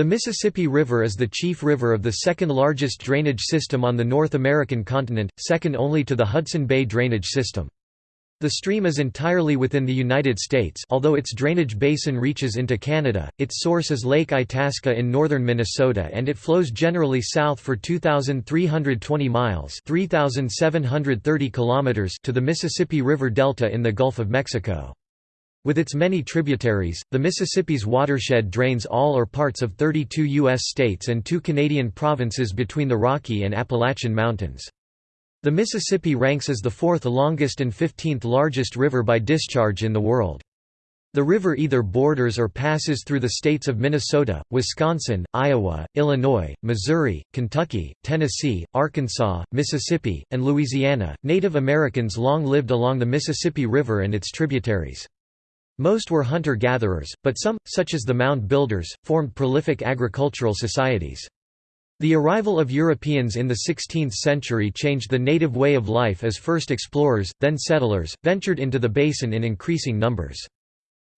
The Mississippi River is the chief river of the second-largest drainage system on the North American continent, second only to the Hudson Bay drainage system. The stream is entirely within the United States although its drainage basin reaches into Canada, its source is Lake Itasca in northern Minnesota and it flows generally south for 2,320 miles 3,730 kilometers to the Mississippi River Delta in the Gulf of Mexico. With its many tributaries, the Mississippi's watershed drains all or parts of 32 U.S. states and two Canadian provinces between the Rocky and Appalachian Mountains. The Mississippi ranks as the fourth longest and 15th largest river by discharge in the world. The river either borders or passes through the states of Minnesota, Wisconsin, Iowa, Illinois, Missouri, Kentucky, Tennessee, Arkansas, Mississippi, and Louisiana. Native Americans long lived along the Mississippi River and its tributaries. Most were hunter-gatherers, but some, such as the mound builders, formed prolific agricultural societies. The arrival of Europeans in the 16th century changed the native way of life as first explorers, then settlers, ventured into the basin in increasing numbers.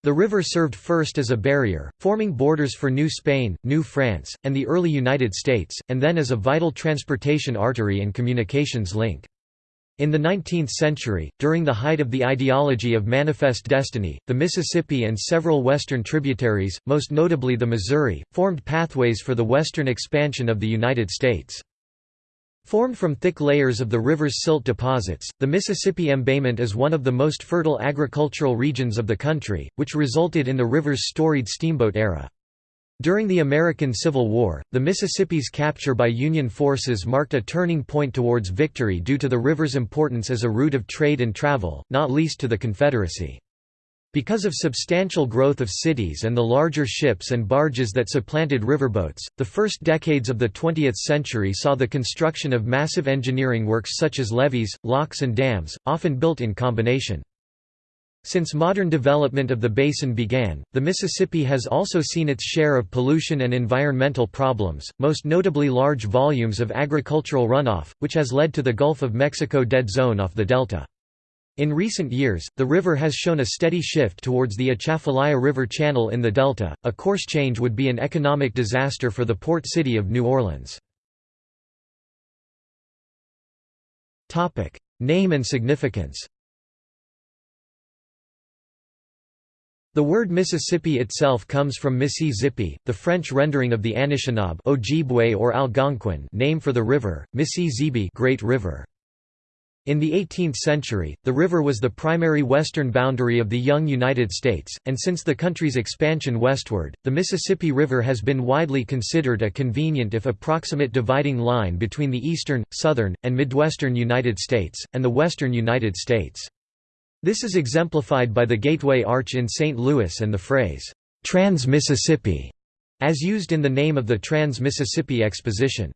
The river served first as a barrier, forming borders for New Spain, New France, and the early United States, and then as a vital transportation artery and communications link. In the 19th century, during the height of the ideology of Manifest Destiny, the Mississippi and several western tributaries, most notably the Missouri, formed pathways for the western expansion of the United States. Formed from thick layers of the river's silt deposits, the Mississippi embayment is one of the most fertile agricultural regions of the country, which resulted in the river's storied steamboat era. During the American Civil War, the Mississippi's capture by Union forces marked a turning point towards victory due to the river's importance as a route of trade and travel, not least to the Confederacy. Because of substantial growth of cities and the larger ships and barges that supplanted riverboats, the first decades of the 20th century saw the construction of massive engineering works such as levees, locks and dams, often built in combination. Since modern development of the basin began, the Mississippi has also seen its share of pollution and environmental problems, most notably large volumes of agricultural runoff, which has led to the Gulf of Mexico dead zone off the delta. In recent years, the river has shown a steady shift towards the Atchafalaya River channel in the delta. A course change would be an economic disaster for the port city of New Orleans. Name and significance. The word Mississippi itself comes from Mississippi, the French rendering of the Anishinaabe Ojibwe or Algonquin name for the river, Mississippi Great River. In the 18th century, the river was the primary western boundary of the young United States, and since the country's expansion westward, the Mississippi River has been widely considered a convenient if approximate dividing line between the eastern, southern, and midwestern United States, and the western United States. This is exemplified by the Gateway Arch in St. Louis and the phrase, Trans-Mississippi, as used in the name of the Trans-Mississippi Exposition.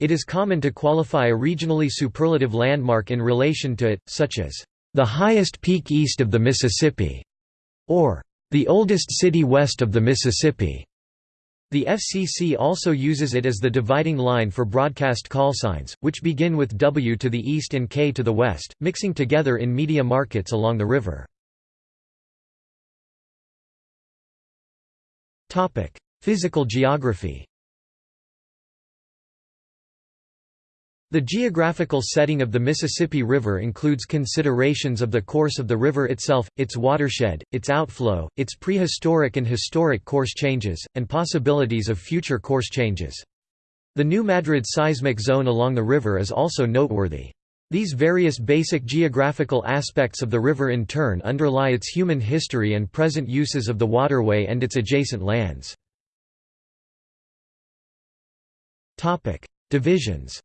It is common to qualify a regionally superlative landmark in relation to it, such as, the highest peak east of the Mississippi, or the oldest city west of the Mississippi. The FCC also uses it as the dividing line for broadcast callsigns, which begin with W to the east and K to the west, mixing together in media markets along the river. Physical geography The geographical setting of the Mississippi River includes considerations of the course of the river itself, its watershed, its outflow, its prehistoric and historic course changes, and possibilities of future course changes. The New Madrid seismic zone along the river is also noteworthy. These various basic geographical aspects of the river in turn underlie its human history and present uses of the waterway and its adjacent lands. Divisions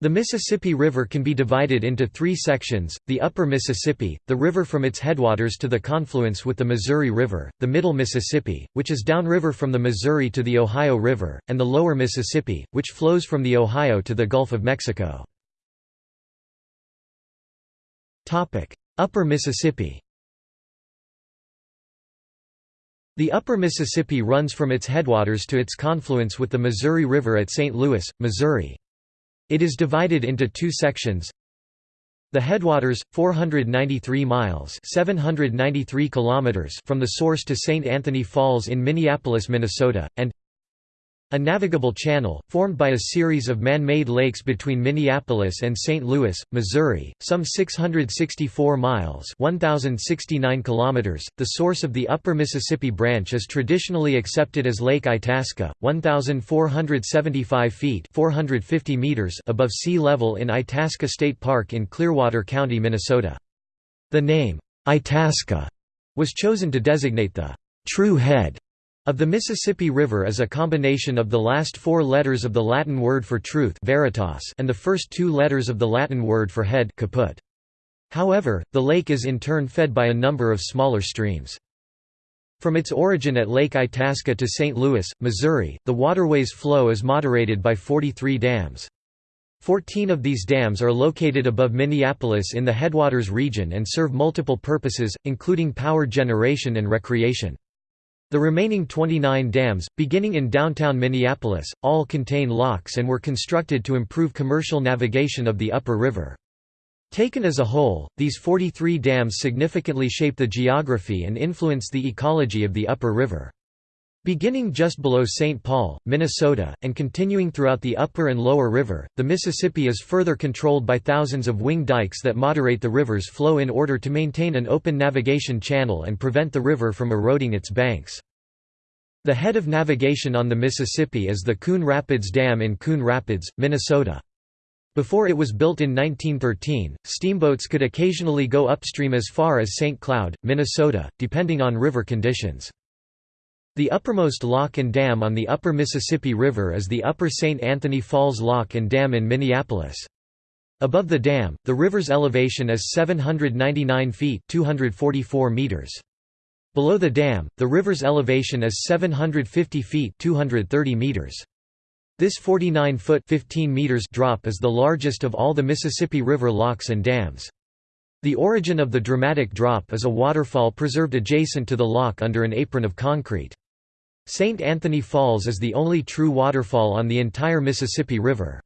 The Mississippi River can be divided into three sections, the Upper Mississippi, the river from its headwaters to the confluence with the Missouri River, the Middle Mississippi, which is downriver from the Missouri to the Ohio River, and the Lower Mississippi, which flows from the Ohio to the Gulf of Mexico. Upper Mississippi The Upper Mississippi runs from its headwaters to its confluence with the Missouri River at St. Louis, Missouri. It is divided into two sections. The headwaters, 493 miles 793 kilometers from the source to St. Anthony Falls in Minneapolis, Minnesota, and a navigable channel, formed by a series of man-made lakes between Minneapolis and St. Louis, Missouri, some 664 miles 1,069 kilometers. .The source of the Upper Mississippi Branch is traditionally accepted as Lake Itasca, 1,475 feet 450 meters above sea level in Itasca State Park in Clearwater County, Minnesota. The name, Itasca, was chosen to designate the true head of the Mississippi River is a combination of the last four letters of the Latin word for truth veritas and the first two letters of the Latin word for head caput. However, the lake is in turn fed by a number of smaller streams. From its origin at Lake Itasca to St. Louis, Missouri, the waterway's flow is moderated by 43 dams. Fourteen of these dams are located above Minneapolis in the headwaters region and serve multiple purposes, including power generation and recreation. The remaining 29 dams, beginning in downtown Minneapolis, all contain locks and were constructed to improve commercial navigation of the upper river. Taken as a whole, these 43 dams significantly shape the geography and influence the ecology of the upper river. Beginning just below St. Paul, Minnesota, and continuing throughout the upper and lower river, the Mississippi is further controlled by thousands of wing dikes that moderate the river's flow in order to maintain an open navigation channel and prevent the river from eroding its banks. The head of navigation on the Mississippi is the Coon Rapids Dam in Coon Rapids, Minnesota. Before it was built in 1913, steamboats could occasionally go upstream as far as St. Cloud, Minnesota, depending on river conditions. The uppermost lock and dam on the upper Mississippi River is the Upper St. Anthony Falls Lock and Dam in Minneapolis. Above the dam, the river's elevation is 799 feet 244 meters. Below the dam, the river's elevation is 750 feet 230 meters. This 49-foot 15 meters drop is the largest of all the Mississippi River locks and dams. The origin of the dramatic drop is a waterfall preserved adjacent to the lock under an apron of concrete. St. Anthony Falls is the only true waterfall on the entire Mississippi River.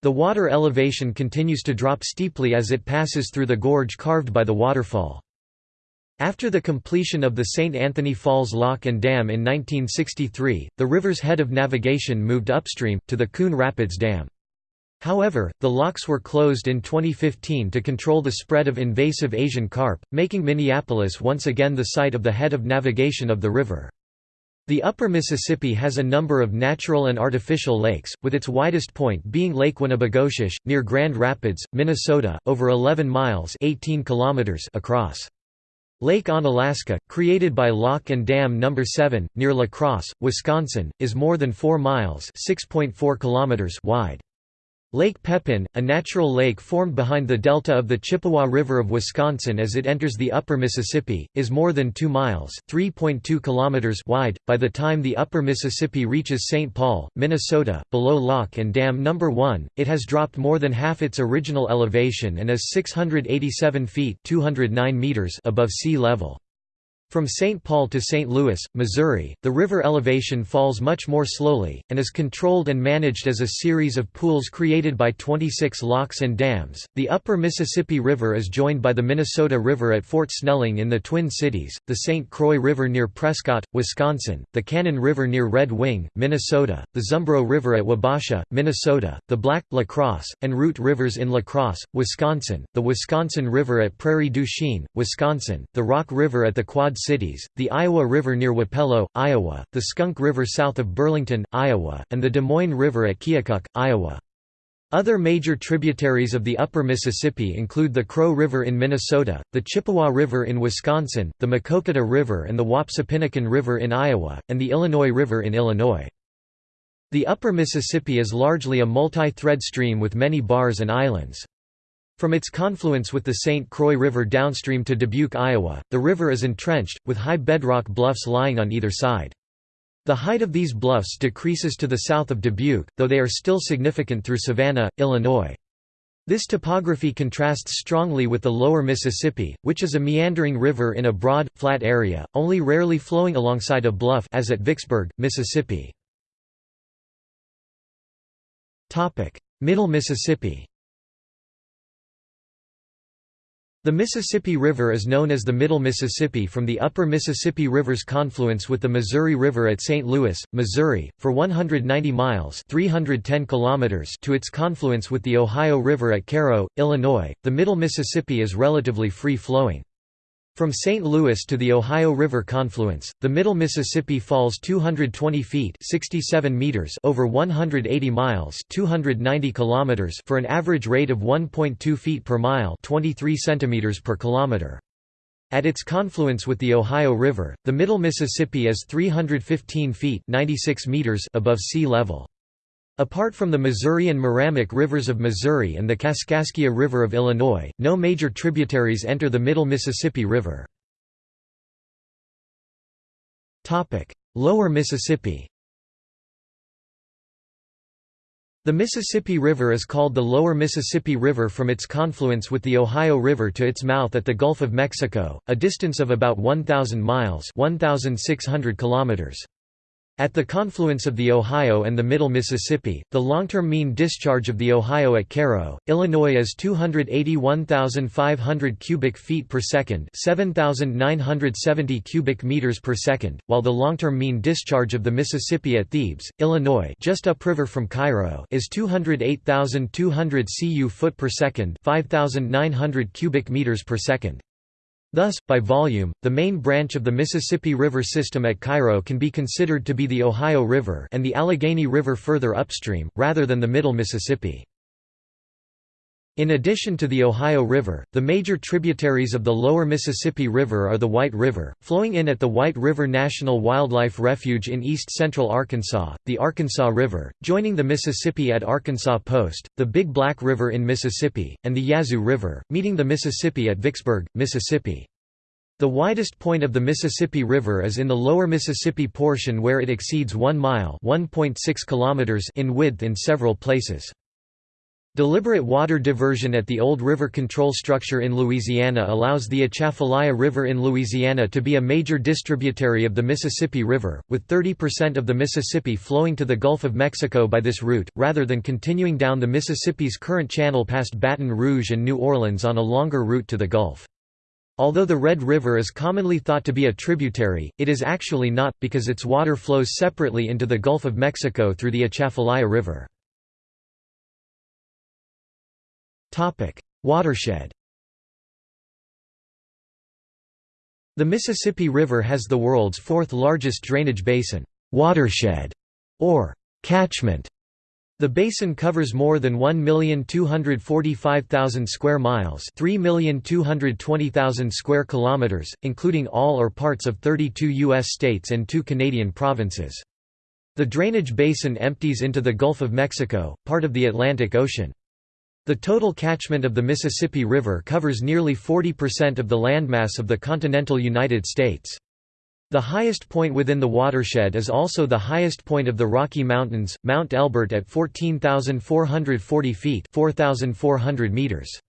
The water elevation continues to drop steeply as it passes through the gorge carved by the waterfall. After the completion of the St. Anthony Falls Lock and Dam in 1963, the river's head of navigation moved upstream, to the Coon Rapids Dam. However, the locks were closed in 2015 to control the spread of invasive Asian carp, making Minneapolis once again the site of the head of navigation of the river. The upper Mississippi has a number of natural and artificial lakes, with its widest point being Lake Winnibigoshish, near Grand Rapids, Minnesota, over 11 miles 18 kilometers across. Lake Onalaska, created by Lock and Dam No. 7, near La Crosse, Wisconsin, is more than 4 miles kilometers wide. Lake Pepin, a natural lake formed behind the delta of the Chippewa River of Wisconsin as it enters the upper Mississippi, is more than 2 miles (3.2 kilometers) wide. By the time the upper Mississippi reaches St. Paul, Minnesota, below Lock and Dam No. 1, it has dropped more than half its original elevation and is 687 feet (209 meters) above sea level. From St. Paul to St. Louis, Missouri, the river elevation falls much more slowly, and is controlled and managed as a series of pools created by 26 locks and dams. The upper Mississippi River is joined by the Minnesota River at Fort Snelling in the Twin Cities, the St. Croix River near Prescott, Wisconsin, the Cannon River near Red Wing, Minnesota, the Zumbro River at Wabasha, Minnesota, the Black, La Crosse, and Root Rivers in La Crosse, Wisconsin, the Wisconsin River at Prairie du Chien, Wisconsin, the Rock River at the Quad Cities, the Iowa River near Wapello, Iowa, the Skunk River south of Burlington, Iowa, and the Des Moines River at Keokuk, Iowa. Other major tributaries of the upper Mississippi include the Crow River in Minnesota, the Chippewa River in Wisconsin, the Maquoketa River and the Wapsipinicon River in Iowa, and the Illinois River in Illinois. The upper Mississippi is largely a multi-thread stream with many bars and islands. From its confluence with the St. Croix River downstream to Dubuque, Iowa, the river is entrenched, with high bedrock bluffs lying on either side. The height of these bluffs decreases to the south of Dubuque, though they are still significant through Savanna, Illinois. This topography contrasts strongly with the lower Mississippi, which is a meandering river in a broad, flat area, only rarely flowing alongside a bluff as at Vicksburg, Mississippi. Middle Mississippi The Mississippi River is known as the Middle Mississippi from the upper Mississippi River's confluence with the Missouri River at St. Louis, Missouri, for 190 miles 310 kilometers to its confluence with the Ohio River at Cairo, Illinois. The Middle Mississippi is relatively free-flowing. From St. Louis to the Ohio River confluence, the Middle Mississippi falls 220 feet 67 meters over 180 miles 290 kilometers for an average rate of 1.2 feet per mile 23 centimeters per kilometer. At its confluence with the Ohio River, the Middle Mississippi is 315 feet 96 meters above sea level. Apart from the Missouri and Meramec rivers of Missouri and the Kaskaskia River of Illinois, no major tributaries enter the Middle Mississippi River. Lower Mississippi The Mississippi River is called the Lower Mississippi River from its confluence with the Ohio River to its mouth at the Gulf of Mexico, a distance of about 1,000 miles 1,600 kilometers. At the confluence of the Ohio and the Middle Mississippi, the long-term mean discharge of the Ohio at Cairo, Illinois is 281,500 cubic feet per second, 7,970 cubic meters per second, while the long-term mean discharge of the Mississippi at Thebes, Illinois, just upriver from Cairo, is 208,200 cu foot per second, 5,900 cubic meters per second. Thus, by volume, the main branch of the Mississippi River system at Cairo can be considered to be the Ohio River and the Allegheny River further upstream, rather than the Middle Mississippi. In addition to the Ohio River, the major tributaries of the lower Mississippi River are the White River, flowing in at the White River National Wildlife Refuge in east-central Arkansas, the Arkansas River, joining the Mississippi at Arkansas Post, the Big Black River in Mississippi, and the Yazoo River, meeting the Mississippi at Vicksburg, Mississippi. The widest point of the Mississippi River is in the lower Mississippi portion where it exceeds 1 mile kilometers in width in several places. Deliberate water diversion at the old river control structure in Louisiana allows the Atchafalaya River in Louisiana to be a major distributary of the Mississippi River, with 30% of the Mississippi flowing to the Gulf of Mexico by this route, rather than continuing down the Mississippi's current channel past Baton Rouge and New Orleans on a longer route to the Gulf. Although the Red River is commonly thought to be a tributary, it is actually not, because its water flows separately into the Gulf of Mexico through the Atchafalaya River. Watershed The Mississippi River has the world's fourth largest drainage basin watershed, or catchment. The basin covers more than 1,245,000 square miles, 3,220,000 square kilometers, including all or parts of 32 US states and 2 Canadian provinces. The drainage basin empties into the Gulf of Mexico, part of the Atlantic Ocean. The total catchment of the Mississippi River covers nearly 40% of the landmass of the continental United States. The highest point within the watershed is also the highest point of the Rocky Mountains, Mount Elbert at 14,440 feet 4,400 meters.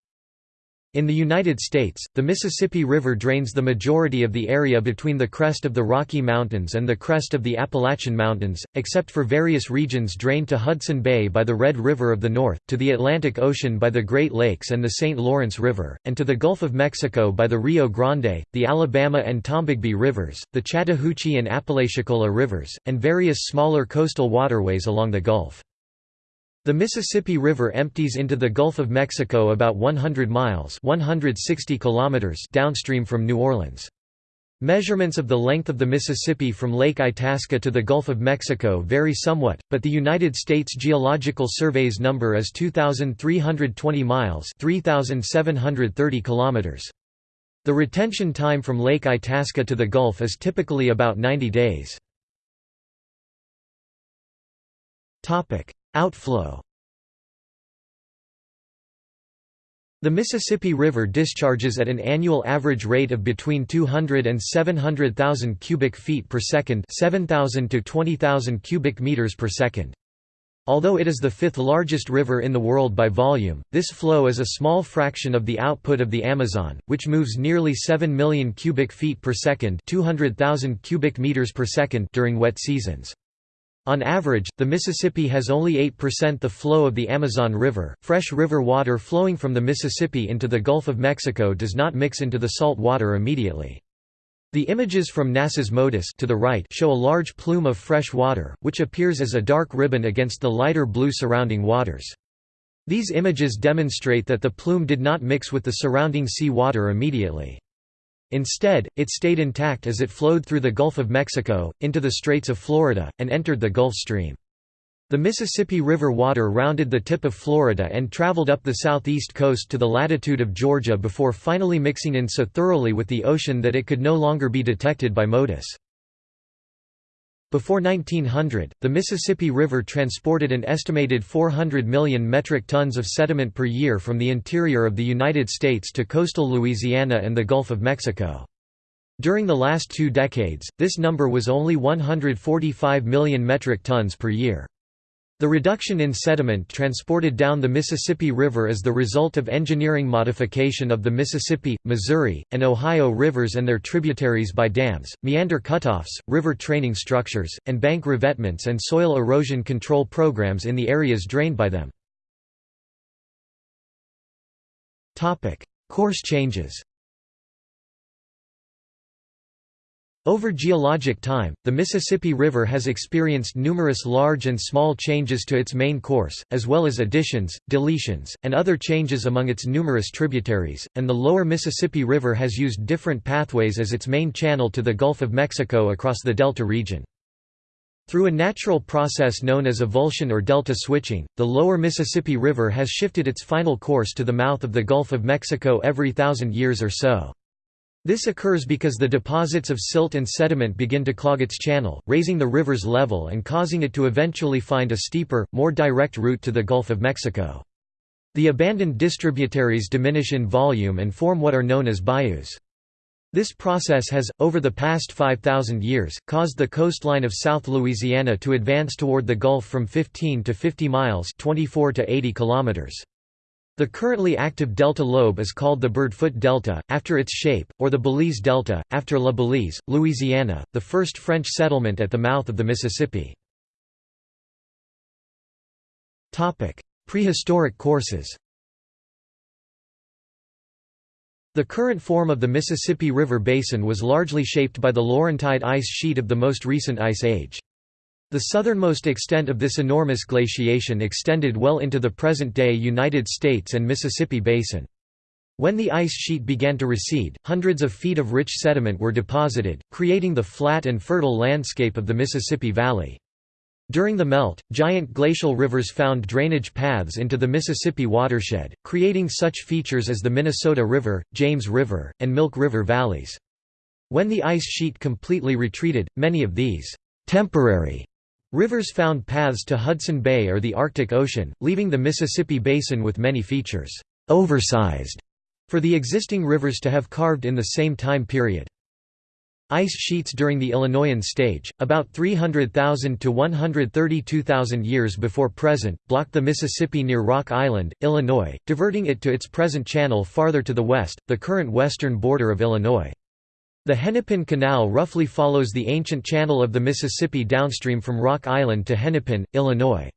In the United States, the Mississippi River drains the majority of the area between the crest of the Rocky Mountains and the crest of the Appalachian Mountains, except for various regions drained to Hudson Bay by the Red River of the North, to the Atlantic Ocean by the Great Lakes and the St. Lawrence River, and to the Gulf of Mexico by the Rio Grande, the Alabama and Tombigbee Rivers, the Chattahoochee and Apalachicola Rivers, and various smaller coastal waterways along the Gulf. The Mississippi River empties into the Gulf of Mexico about 100 miles 160 kilometers downstream from New Orleans. Measurements of the length of the Mississippi from Lake Itasca to the Gulf of Mexico vary somewhat, but the United States Geological Survey's number is 2,320 miles 3,730 kilometers. The retention time from Lake Itasca to the Gulf is typically about 90 days. Outflow The Mississippi River discharges at an annual average rate of between 200 and 700,000 cubic feet per second 7,000 to 20,000 cubic meters per second. Although it is the fifth largest river in the world by volume, this flow is a small fraction of the output of the Amazon, which moves nearly 7 million cubic feet per second 200,000 cubic meters per second during wet seasons. On average, the Mississippi has only 8% the flow of the Amazon River. Fresh river water flowing from the Mississippi into the Gulf of Mexico does not mix into the salt water immediately. The images from NASA's MODIS to the right show a large plume of fresh water, which appears as a dark ribbon against the lighter blue surrounding waters. These images demonstrate that the plume did not mix with the surrounding sea water immediately. Instead, it stayed intact as it flowed through the Gulf of Mexico, into the Straits of Florida, and entered the Gulf Stream. The Mississippi River water rounded the tip of Florida and traveled up the southeast coast to the latitude of Georgia before finally mixing in so thoroughly with the ocean that it could no longer be detected by MODIS. Before 1900, the Mississippi River transported an estimated 400 million metric tons of sediment per year from the interior of the United States to coastal Louisiana and the Gulf of Mexico. During the last two decades, this number was only 145 million metric tons per year. The reduction in sediment transported down the Mississippi River is the result of engineering modification of the Mississippi, Missouri, and Ohio rivers and their tributaries by dams, meander cutoffs, river training structures, and bank revetments and soil erosion control programs in the areas drained by them. Course changes Over geologic time, the Mississippi River has experienced numerous large and small changes to its main course, as well as additions, deletions, and other changes among its numerous tributaries, and the lower Mississippi River has used different pathways as its main channel to the Gulf of Mexico across the Delta region. Through a natural process known as avulsion or delta switching, the lower Mississippi River has shifted its final course to the mouth of the Gulf of Mexico every thousand years or so. This occurs because the deposits of silt and sediment begin to clog its channel, raising the river's level and causing it to eventually find a steeper, more direct route to the Gulf of Mexico. The abandoned distributaries diminish in volume and form what are known as bayous. This process has, over the past 5,000 years, caused the coastline of South Louisiana to advance toward the Gulf from 15 to 50 miles 24 to 80 kilometers. The currently active delta lobe is called the Birdfoot Delta, after its shape, or the Balize Delta, after La Balize, Louisiana, the first French settlement at the mouth of the Mississippi. Prehistoric courses The current form of the Mississippi River Basin was largely shaped by the Laurentide ice sheet of the most recent ice age. The southernmost extent of this enormous glaciation extended well into the present-day United States and Mississippi basin. When the ice sheet began to recede, hundreds of feet of rich sediment were deposited, creating the flat and fertile landscape of the Mississippi Valley. During the melt, giant glacial rivers found drainage paths into the Mississippi watershed, creating such features as the Minnesota River, James River, and Milk River valleys. When the ice sheet completely retreated, many of these temporary Rivers found paths to Hudson Bay or the Arctic Ocean, leaving the Mississippi Basin with many features oversized for the existing rivers to have carved in the same time period. Ice sheets during the Illinoian stage, about 300,000 to 132,000 years before present, blocked the Mississippi near Rock Island, Illinois, diverting it to its present channel farther to the west, the current western border of Illinois. The Hennepin Canal roughly follows the ancient channel of the Mississippi downstream from Rock Island to Hennepin, Illinois.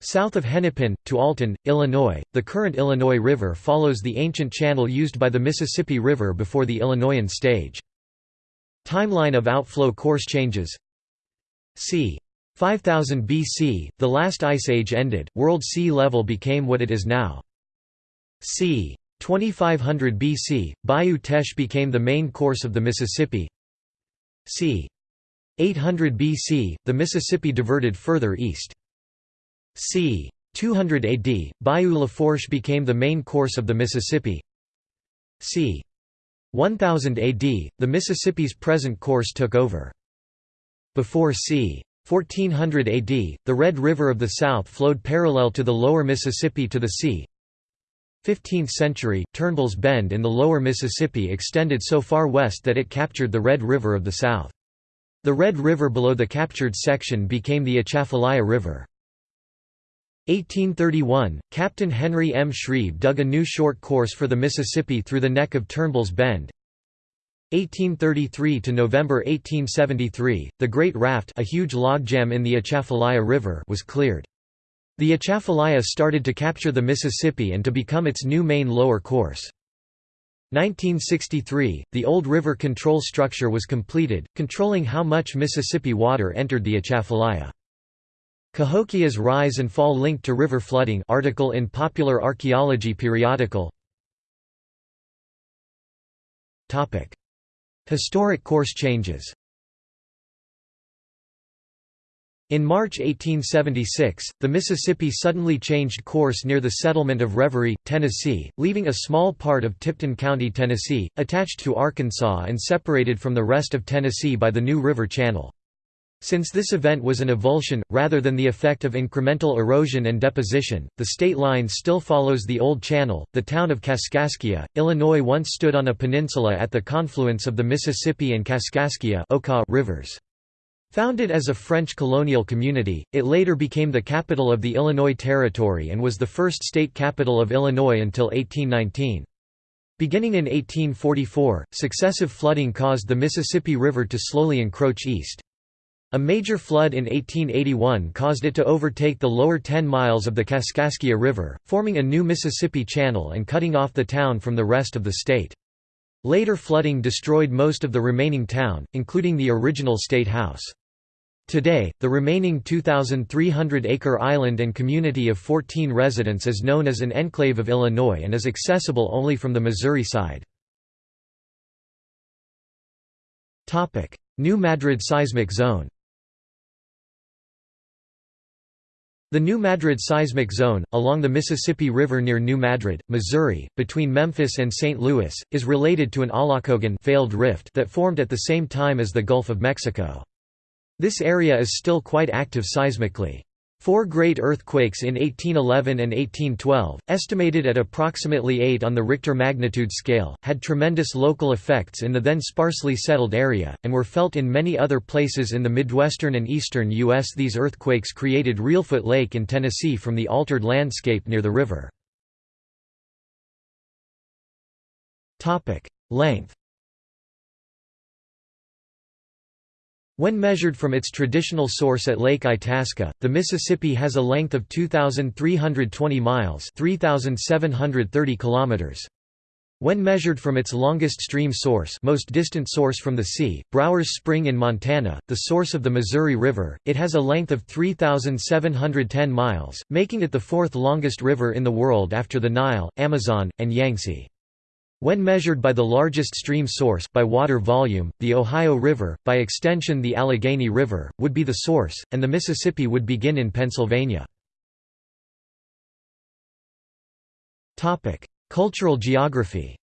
South of Hennepin, to Alton, Illinois, the current Illinois River follows the ancient channel used by the Mississippi River before the Illinoian stage. Timeline of outflow course changes c. 5000 BC, the last ice age ended, world sea level became what it is now. c. 2500 BC, Bayou Teche became the main course of the Mississippi. c. 800 BC, the Mississippi diverted further east. c. 200 AD, Bayou Lafourche became the main course of the Mississippi. c. 1000 AD, the Mississippi's present course took over. Before c. 1400 AD, the Red River of the South flowed parallel to the lower Mississippi to the sea, 15th century, Turnbull's Bend in the lower Mississippi extended so far west that it captured the Red River of the south. The Red River below the captured section became the Atchafalaya River. 1831, Captain Henry M. Shreve dug a new short course for the Mississippi through the neck of Turnbull's Bend. 1833 to November 1873, the Great Raft a huge logjam in the Atchafalaya River was cleared. The Atchafalaya started to capture the Mississippi and to become its new main lower course. 1963, the old river control structure was completed, controlling how much Mississippi water entered the Atchafalaya. Cahokia's rise and fall linked to river flooding article in Popular Archaeology periodical Historic course changes In March 1876, the Mississippi suddenly changed course near the settlement of Reverie, Tennessee, leaving a small part of Tipton County, Tennessee, attached to Arkansas and separated from the rest of Tennessee by the New River Channel. Since this event was an avulsion, rather than the effect of incremental erosion and deposition, the state line still follows the old channel. The town of Kaskaskia, Illinois once stood on a peninsula at the confluence of the Mississippi and Kaskaskia rivers. Founded as a French colonial community, it later became the capital of the Illinois Territory and was the first state capital of Illinois until 1819. Beginning in 1844, successive flooding caused the Mississippi River to slowly encroach east. A major flood in 1881 caused it to overtake the lower 10 miles of the Kaskaskia River, forming a new Mississippi Channel and cutting off the town from the rest of the state. Later flooding destroyed most of the remaining town, including the original State House. Today, the remaining 2,300-acre island and community of 14 residents is known as an enclave of Illinois and is accessible only from the Missouri side. New Madrid seismic zone The New Madrid seismic zone, along the Mississippi River near New Madrid, Missouri, between Memphis and St. Louis, is related to an Aulacogen failed rift that formed at the same time as the Gulf of Mexico. This area is still quite active seismically. Four great earthquakes in 1811 and 1812, estimated at approximately 8 on the Richter magnitude scale, had tremendous local effects in the then sparsely settled area, and were felt in many other places in the Midwestern and eastern U.S. These earthquakes created Reelfoot Lake in Tennessee from the altered landscape near the river. Length When measured from its traditional source at Lake Itasca, the Mississippi has a length of 2,320 miles 3,730 kilometers. When measured from its longest stream source most distant source from the sea, Browers Spring in Montana, the source of the Missouri River, it has a length of 3,710 miles, making it the fourth longest river in the world after the Nile, Amazon, and Yangtze. When measured by the largest stream source by water volume, the Ohio River, by extension the Allegheny River, would be the source, and the Mississippi would begin in Pennsylvania. Cultural geography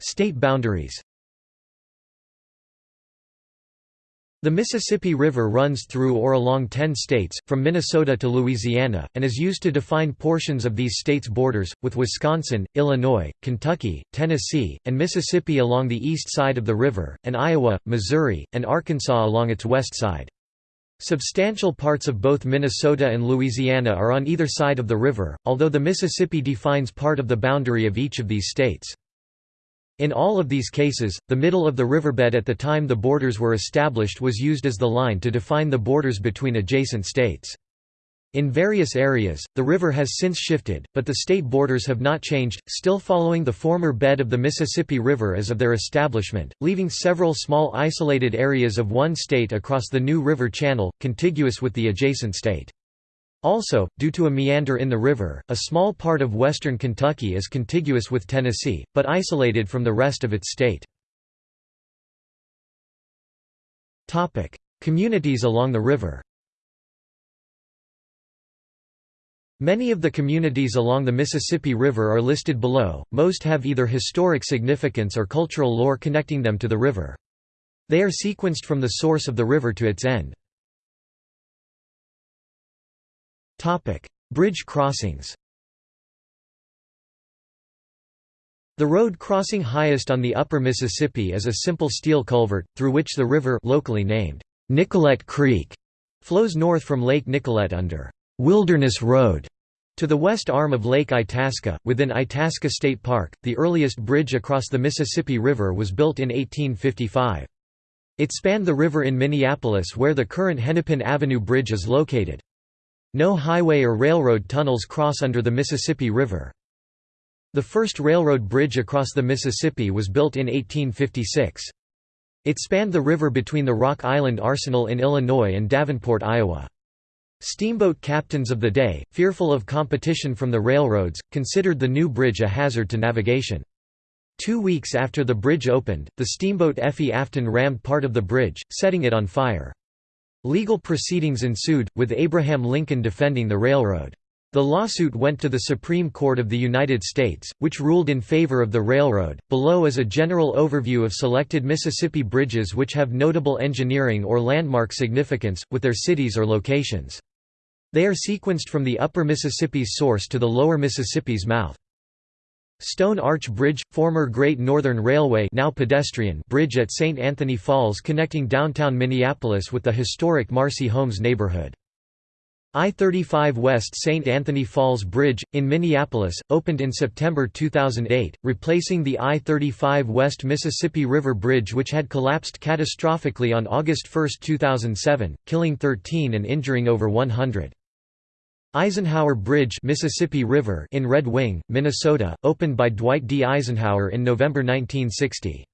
State boundaries The Mississippi River runs through or along ten states, from Minnesota to Louisiana, and is used to define portions of these states' borders, with Wisconsin, Illinois, Kentucky, Tennessee, and Mississippi along the east side of the river, and Iowa, Missouri, and Arkansas along its west side. Substantial parts of both Minnesota and Louisiana are on either side of the river, although the Mississippi defines part of the boundary of each of these states. In all of these cases, the middle of the riverbed at the time the borders were established was used as the line to define the borders between adjacent states. In various areas, the river has since shifted, but the state borders have not changed, still following the former bed of the Mississippi River as of their establishment, leaving several small isolated areas of one state across the new river channel, contiguous with the adjacent state. Also, due to a meander in the river, a small part of western Kentucky is contiguous with Tennessee, but isolated from the rest of its state. Communities along the river Many of the communities along the Mississippi River are listed below, most have either historic significance or cultural lore connecting them to the river. They are sequenced from the source of the river to its end. Topic: Bridge crossings. The road crossing highest on the upper Mississippi is a simple steel culvert, through which the river locally named Nicollet Creek flows north from Lake Nicollet under Wilderness Road To the west arm of Lake Itasca, within Itasca State Park, the earliest bridge across the Mississippi River was built in 1855. It spanned the river in Minneapolis where the current Hennepin Avenue Bridge is located. No highway or railroad tunnels cross under the Mississippi River. The first railroad bridge across the Mississippi was built in 1856. It spanned the river between the Rock Island Arsenal in Illinois and Davenport, Iowa. Steamboat captains of the day, fearful of competition from the railroads, considered the new bridge a hazard to navigation. Two weeks after the bridge opened, the steamboat Effie Afton rammed part of the bridge, setting it on fire. Legal proceedings ensued, with Abraham Lincoln defending the railroad. The lawsuit went to the Supreme Court of the United States, which ruled in favor of the railroad. Below is a general overview of selected Mississippi bridges which have notable engineering or landmark significance, with their cities or locations. They are sequenced from the upper Mississippi's source to the lower Mississippi's mouth. Stone Arch Bridge, former Great Northern Railway now pedestrian bridge at St. Anthony Falls connecting downtown Minneapolis with the historic Marcy Holmes neighborhood. I-35 West St. Anthony Falls Bridge, in Minneapolis, opened in September 2008, replacing the I-35 West Mississippi River Bridge which had collapsed catastrophically on August 1, 2007, killing 13 and injuring over 100. Eisenhower Bridge Mississippi River in Red Wing, Minnesota, opened by Dwight D. Eisenhower in November 1960.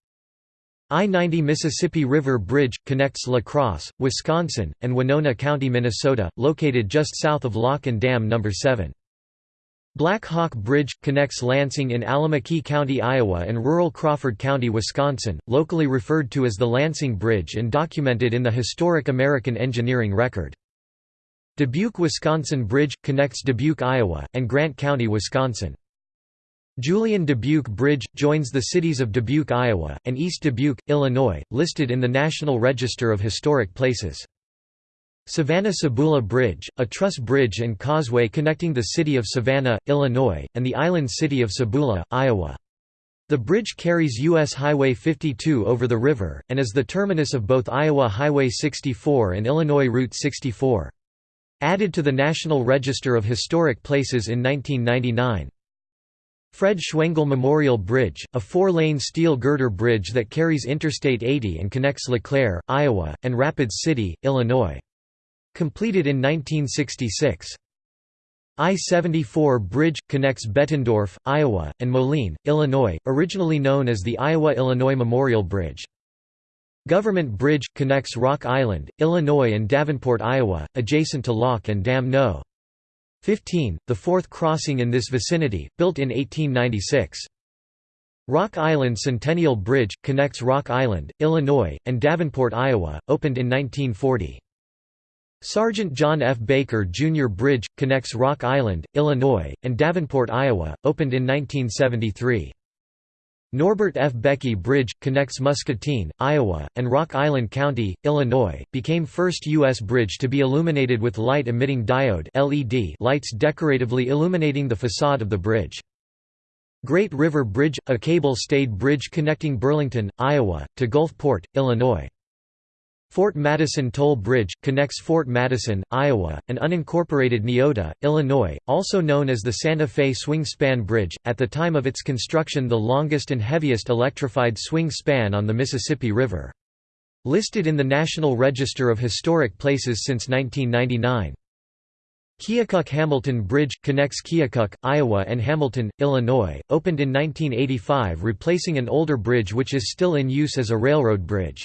I-90 Mississippi River Bridge, connects La Crosse, Wisconsin, and Winona County, Minnesota, located just south of Lock and Dam No. 7. Black Hawk Bridge, connects Lansing in Allamakee County, Iowa and rural Crawford County, Wisconsin, locally referred to as the Lansing Bridge and documented in the Historic American Engineering Record. Dubuque Wisconsin Bridge – connects Dubuque, Iowa, and Grant County, Wisconsin. Julian Dubuque Bridge – joins the cities of Dubuque, Iowa, and East Dubuque, Illinois, listed in the National Register of Historic Places. Savanna-Sabula Bridge, a truss bridge and causeway connecting the city of Savanna, Illinois, and the island city of Sabula, Iowa. The bridge carries U.S. Highway 52 over the river, and is the terminus of both Iowa Highway 64 and Illinois Route 64. Added to the National Register of Historic Places in 1999. Fred Schwengel Memorial Bridge, a four-lane steel girder bridge that carries Interstate 80 and connects LeClaire, Iowa, and Rapid City, Illinois. Completed in 1966. I-74 bridge, connects Bettendorf, Iowa, and Moline, Illinois, originally known as the Iowa-Illinois Memorial Bridge. Government Bridge – connects Rock Island, Illinois and Davenport, Iowa, adjacent to Lock and Dam No. 15, the fourth crossing in this vicinity, built in 1896. Rock Island Centennial Bridge – connects Rock Island, Illinois, and Davenport, Iowa, opened in 1940. Sergeant John F. Baker Jr. Bridge – connects Rock Island, Illinois, and Davenport, Iowa, opened in 1973. Norbert F. Beckey Bridge, connects Muscatine, Iowa, and Rock Island County, Illinois, became first U.S. bridge to be illuminated with light-emitting diode LED lights decoratively illuminating the facade of the bridge. Great River Bridge, a cable-stayed bridge connecting Burlington, Iowa, to Gulfport, Illinois. Fort Madison Toll Bridge, connects Fort Madison, Iowa, and unincorporated Niota, Illinois, also known as the Santa Fe Swing Span Bridge, at the time of its construction the longest and heaviest electrified swing span on the Mississippi River. Listed in the National Register of Historic Places since 1999. Keokuk-Hamilton Bridge, connects Keokuk, Iowa and Hamilton, Illinois, opened in 1985 replacing an older bridge which is still in use as a railroad bridge.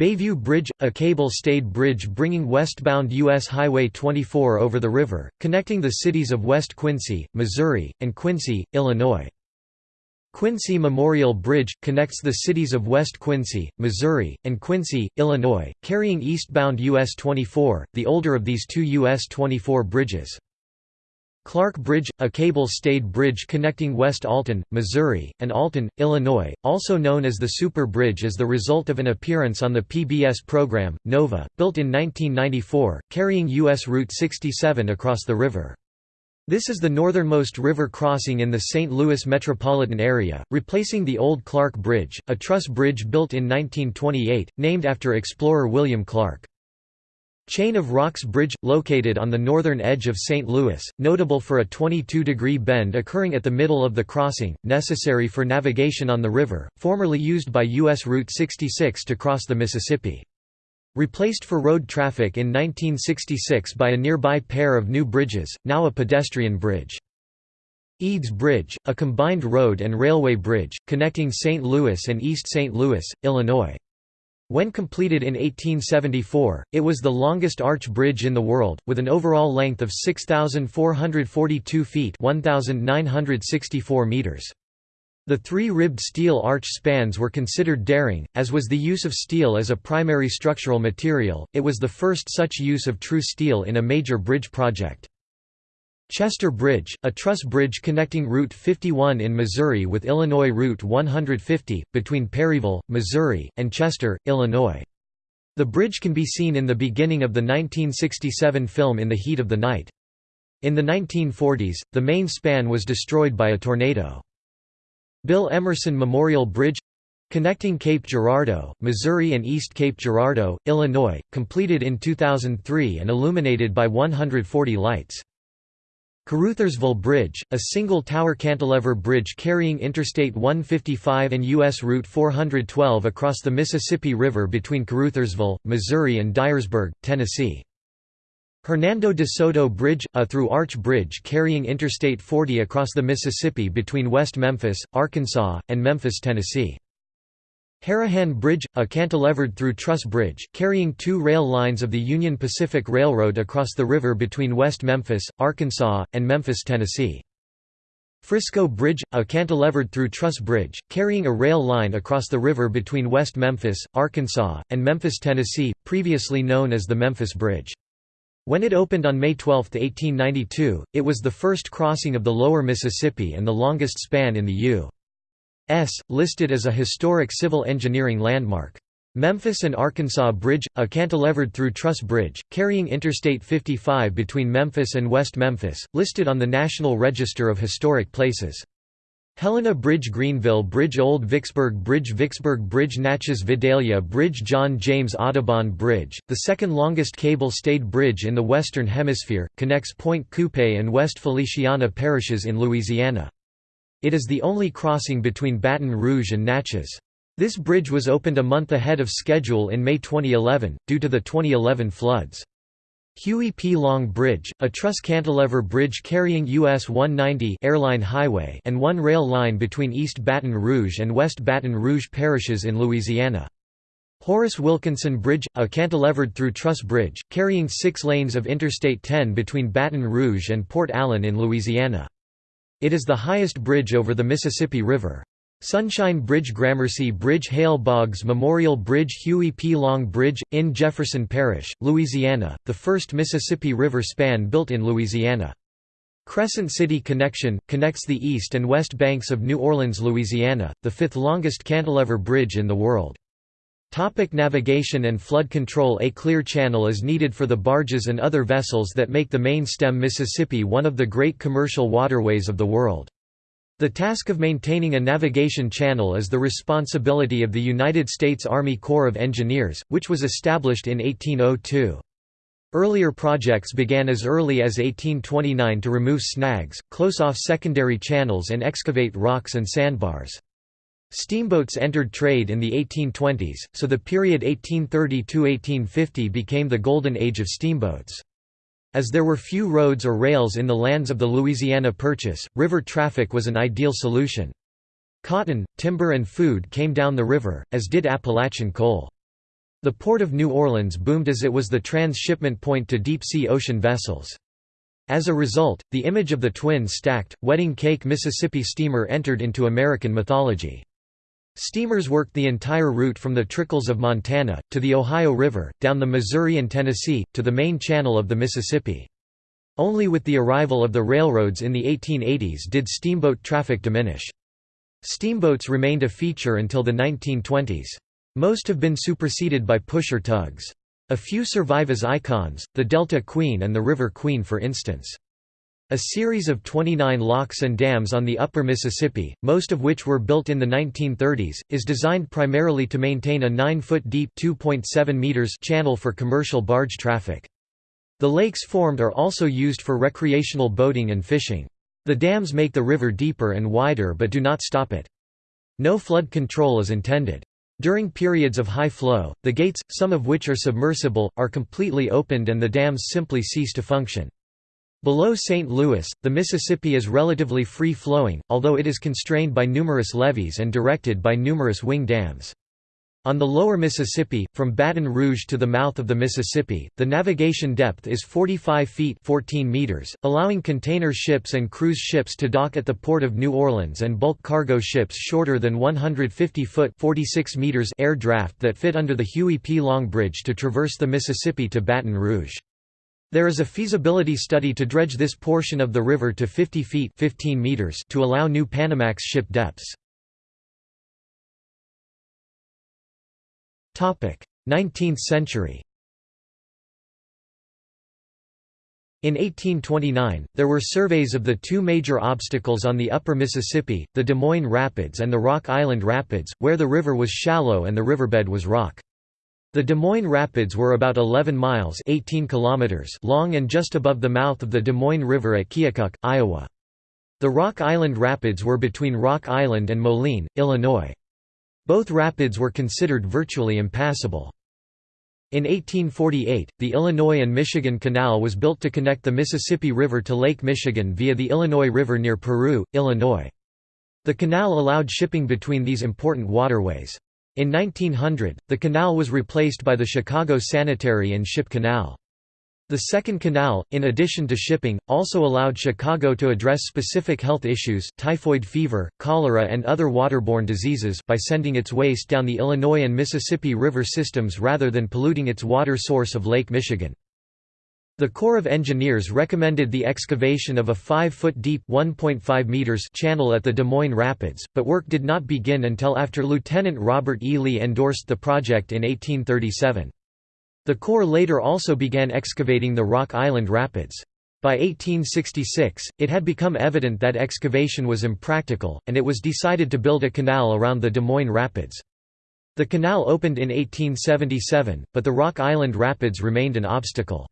Bayview Bridge, a cable-stayed bridge bringing westbound U.S. Highway 24 over the river, connecting the cities of West Quincy, Missouri, and Quincy, Illinois. Quincy Memorial Bridge, connects the cities of West Quincy, Missouri, and Quincy, Illinois, carrying eastbound US 24, the older of these two US 24 bridges. Clark Bridge, a cable-stayed bridge connecting West Alton, Missouri, and Alton, Illinois, also known as the Super Bridge as the result of an appearance on the PBS program, Nova, built in 1994, carrying U.S. Route 67 across the river. This is the northernmost river crossing in the St. Louis metropolitan area, replacing the old Clark Bridge, a truss bridge built in 1928, named after explorer William Clark. Chain of Rocks Bridge, located on the northern edge of St. Louis, notable for a 22-degree bend occurring at the middle of the crossing, necessary for navigation on the river, formerly used by U.S. Route 66 to cross the Mississippi. Replaced for road traffic in 1966 by a nearby pair of new bridges, now a pedestrian bridge. Eads Bridge, a combined road and railway bridge, connecting St. Louis and East St. Louis, Illinois. When completed in 1874, it was the longest arch bridge in the world, with an overall length of 6,442 feet 1,964 meters. The three-ribbed steel arch spans were considered daring, as was the use of steel as a primary structural material, it was the first such use of true steel in a major bridge project. Chester Bridge, a truss bridge connecting Route 51 in Missouri with Illinois Route 150, between Perryville, Missouri, and Chester, Illinois. The bridge can be seen in the beginning of the 1967 film In the Heat of the Night. In the 1940s, the main span was destroyed by a tornado. Bill Emerson Memorial Bridge connecting Cape Girardeau, Missouri and East Cape Girardeau, Illinois, completed in 2003 and illuminated by 140 lights. Caruthersville Bridge, a single-tower cantilever bridge carrying Interstate 155 and U.S. Route 412 across the Mississippi River between Caruthersville, Missouri and Dyersburg, Tennessee. Hernando de Soto Bridge, a through-arch bridge carrying Interstate 40 across the Mississippi between West Memphis, Arkansas, and Memphis, Tennessee. Harahan Bridge, a cantilevered through truss bridge, carrying two rail lines of the Union Pacific Railroad across the river between West Memphis, Arkansas, and Memphis, Tennessee. Frisco Bridge, a cantilevered through truss bridge, carrying a rail line across the river between West Memphis, Arkansas, and Memphis, Tennessee, previously known as the Memphis Bridge. When it opened on May 12, 1892, it was the first crossing of the lower Mississippi and the longest span in the U. S, listed as a historic civil engineering landmark. Memphis and Arkansas Bridge, a cantilevered through truss bridge, carrying Interstate 55 between Memphis and West Memphis, listed on the National Register of Historic Places. Helena Bridge Greenville Bridge Old Vicksburg Bridge Vicksburg Bridge Natchez Vidalia Bridge John James Audubon Bridge, the second longest cable-stayed bridge in the Western Hemisphere, connects Pointe Coupee and West Feliciana parishes in Louisiana. It is the only crossing between Baton Rouge and Natchez. This bridge was opened a month ahead of schedule in May 2011, due to the 2011 floods. Huey P. Long Bridge, a truss cantilever bridge carrying US 190 airline highway and one rail line between East Baton Rouge and West Baton Rouge parishes in Louisiana. Horace Wilkinson Bridge, a cantilevered through truss bridge, carrying six lanes of Interstate 10 between Baton Rouge and Port Allen in Louisiana. It is the highest bridge over the Mississippi River. Sunshine Bridge Gramercy Bridge Hale Boggs Memorial Bridge Huey P. Long Bridge, in Jefferson Parish, Louisiana, the first Mississippi River span built in Louisiana. Crescent City Connection, connects the east and west banks of New Orleans, Louisiana, the fifth longest cantilever bridge in the world. Topic navigation and flood control A clear channel is needed for the barges and other vessels that make the main stem Mississippi one of the great commercial waterways of the world. The task of maintaining a navigation channel is the responsibility of the United States Army Corps of Engineers, which was established in 1802. Earlier projects began as early as 1829 to remove snags, close off secondary channels and excavate rocks and sandbars. Steamboats entered trade in the 1820s, so the period 1830–1850 became the golden age of steamboats. As there were few roads or rails in the lands of the Louisiana Purchase, river traffic was an ideal solution. Cotton, timber and food came down the river, as did Appalachian coal. The port of New Orleans boomed as it was the transshipment point to deep-sea ocean vessels. As a result, the image of the twin stacked, wedding cake Mississippi steamer entered into American mythology. Steamers worked the entire route from the Trickles of Montana, to the Ohio River, down the Missouri and Tennessee, to the main channel of the Mississippi. Only with the arrival of the railroads in the 1880s did steamboat traffic diminish. Steamboats remained a feature until the 1920s. Most have been superseded by pusher tugs. A few survive as icons, the Delta Queen and the River Queen for instance. A series of 29 locks and dams on the upper Mississippi, most of which were built in the 1930s, is designed primarily to maintain a 9-foot deep meters channel for commercial barge traffic. The lakes formed are also used for recreational boating and fishing. The dams make the river deeper and wider but do not stop it. No flood control is intended. During periods of high flow, the gates, some of which are submersible, are completely opened and the dams simply cease to function. Below St. Louis, the Mississippi is relatively free-flowing, although it is constrained by numerous levees and directed by numerous wing dams. On the lower Mississippi, from Baton Rouge to the mouth of the Mississippi, the navigation depth is 45 feet 14 meters, allowing container ships and cruise ships to dock at the port of New Orleans and bulk cargo ships shorter than 150 foot 46 meters air draft that fit under the Huey P. Long Bridge to traverse the Mississippi to Baton Rouge. There is a feasibility study to dredge this portion of the river to 50 feet 15 meters to allow new Panamax ship depths. 19th century In 1829, there were surveys of the two major obstacles on the upper Mississippi, the Des Moines Rapids and the Rock Island Rapids, where the river was shallow and the riverbed was rock. The Des Moines Rapids were about 11 miles 18 kilometers long and just above the mouth of the Des Moines River at Keokuk, Iowa. The Rock Island Rapids were between Rock Island and Moline, Illinois. Both rapids were considered virtually impassable. In 1848, the Illinois and Michigan Canal was built to connect the Mississippi River to Lake Michigan via the Illinois River near Peru, Illinois. The canal allowed shipping between these important waterways. In 1900, the canal was replaced by the Chicago Sanitary and Ship Canal. The second canal, in addition to shipping, also allowed Chicago to address specific health issues typhoid fever, cholera and other waterborne diseases by sending its waste down the Illinois and Mississippi River systems rather than polluting its water source of Lake Michigan. The Corps of Engineers recommended the excavation of a 5-foot deep meters channel at the Des Moines Rapids, but work did not begin until after Lieutenant Robert E. Lee endorsed the project in 1837. The Corps later also began excavating the Rock Island Rapids. By 1866, it had become evident that excavation was impractical, and it was decided to build a canal around the Des Moines Rapids. The canal opened in 1877, but the Rock Island Rapids remained an obstacle.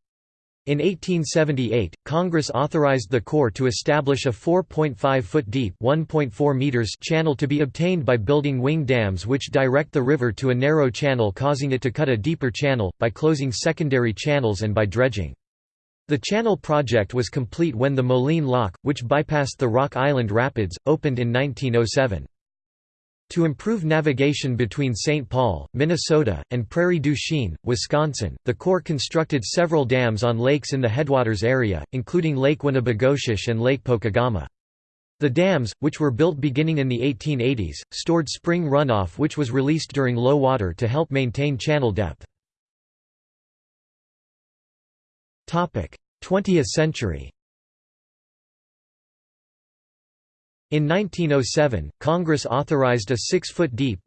In 1878, Congress authorized the Corps to establish a 4.5-foot deep meters channel to be obtained by building wing dams which direct the river to a narrow channel causing it to cut a deeper channel, by closing secondary channels and by dredging. The channel project was complete when the Moline Lock, which bypassed the Rock Island Rapids, opened in 1907. To improve navigation between St. Paul, Minnesota, and Prairie du Chien, Wisconsin, the Corps constructed several dams on lakes in the headwaters area, including Lake Winnibigoshish and Lake Pokegama. The dams, which were built beginning in the 1880s, stored spring runoff which was released during low water to help maintain channel depth. 20th century In 1907, Congress authorized a 6-foot deep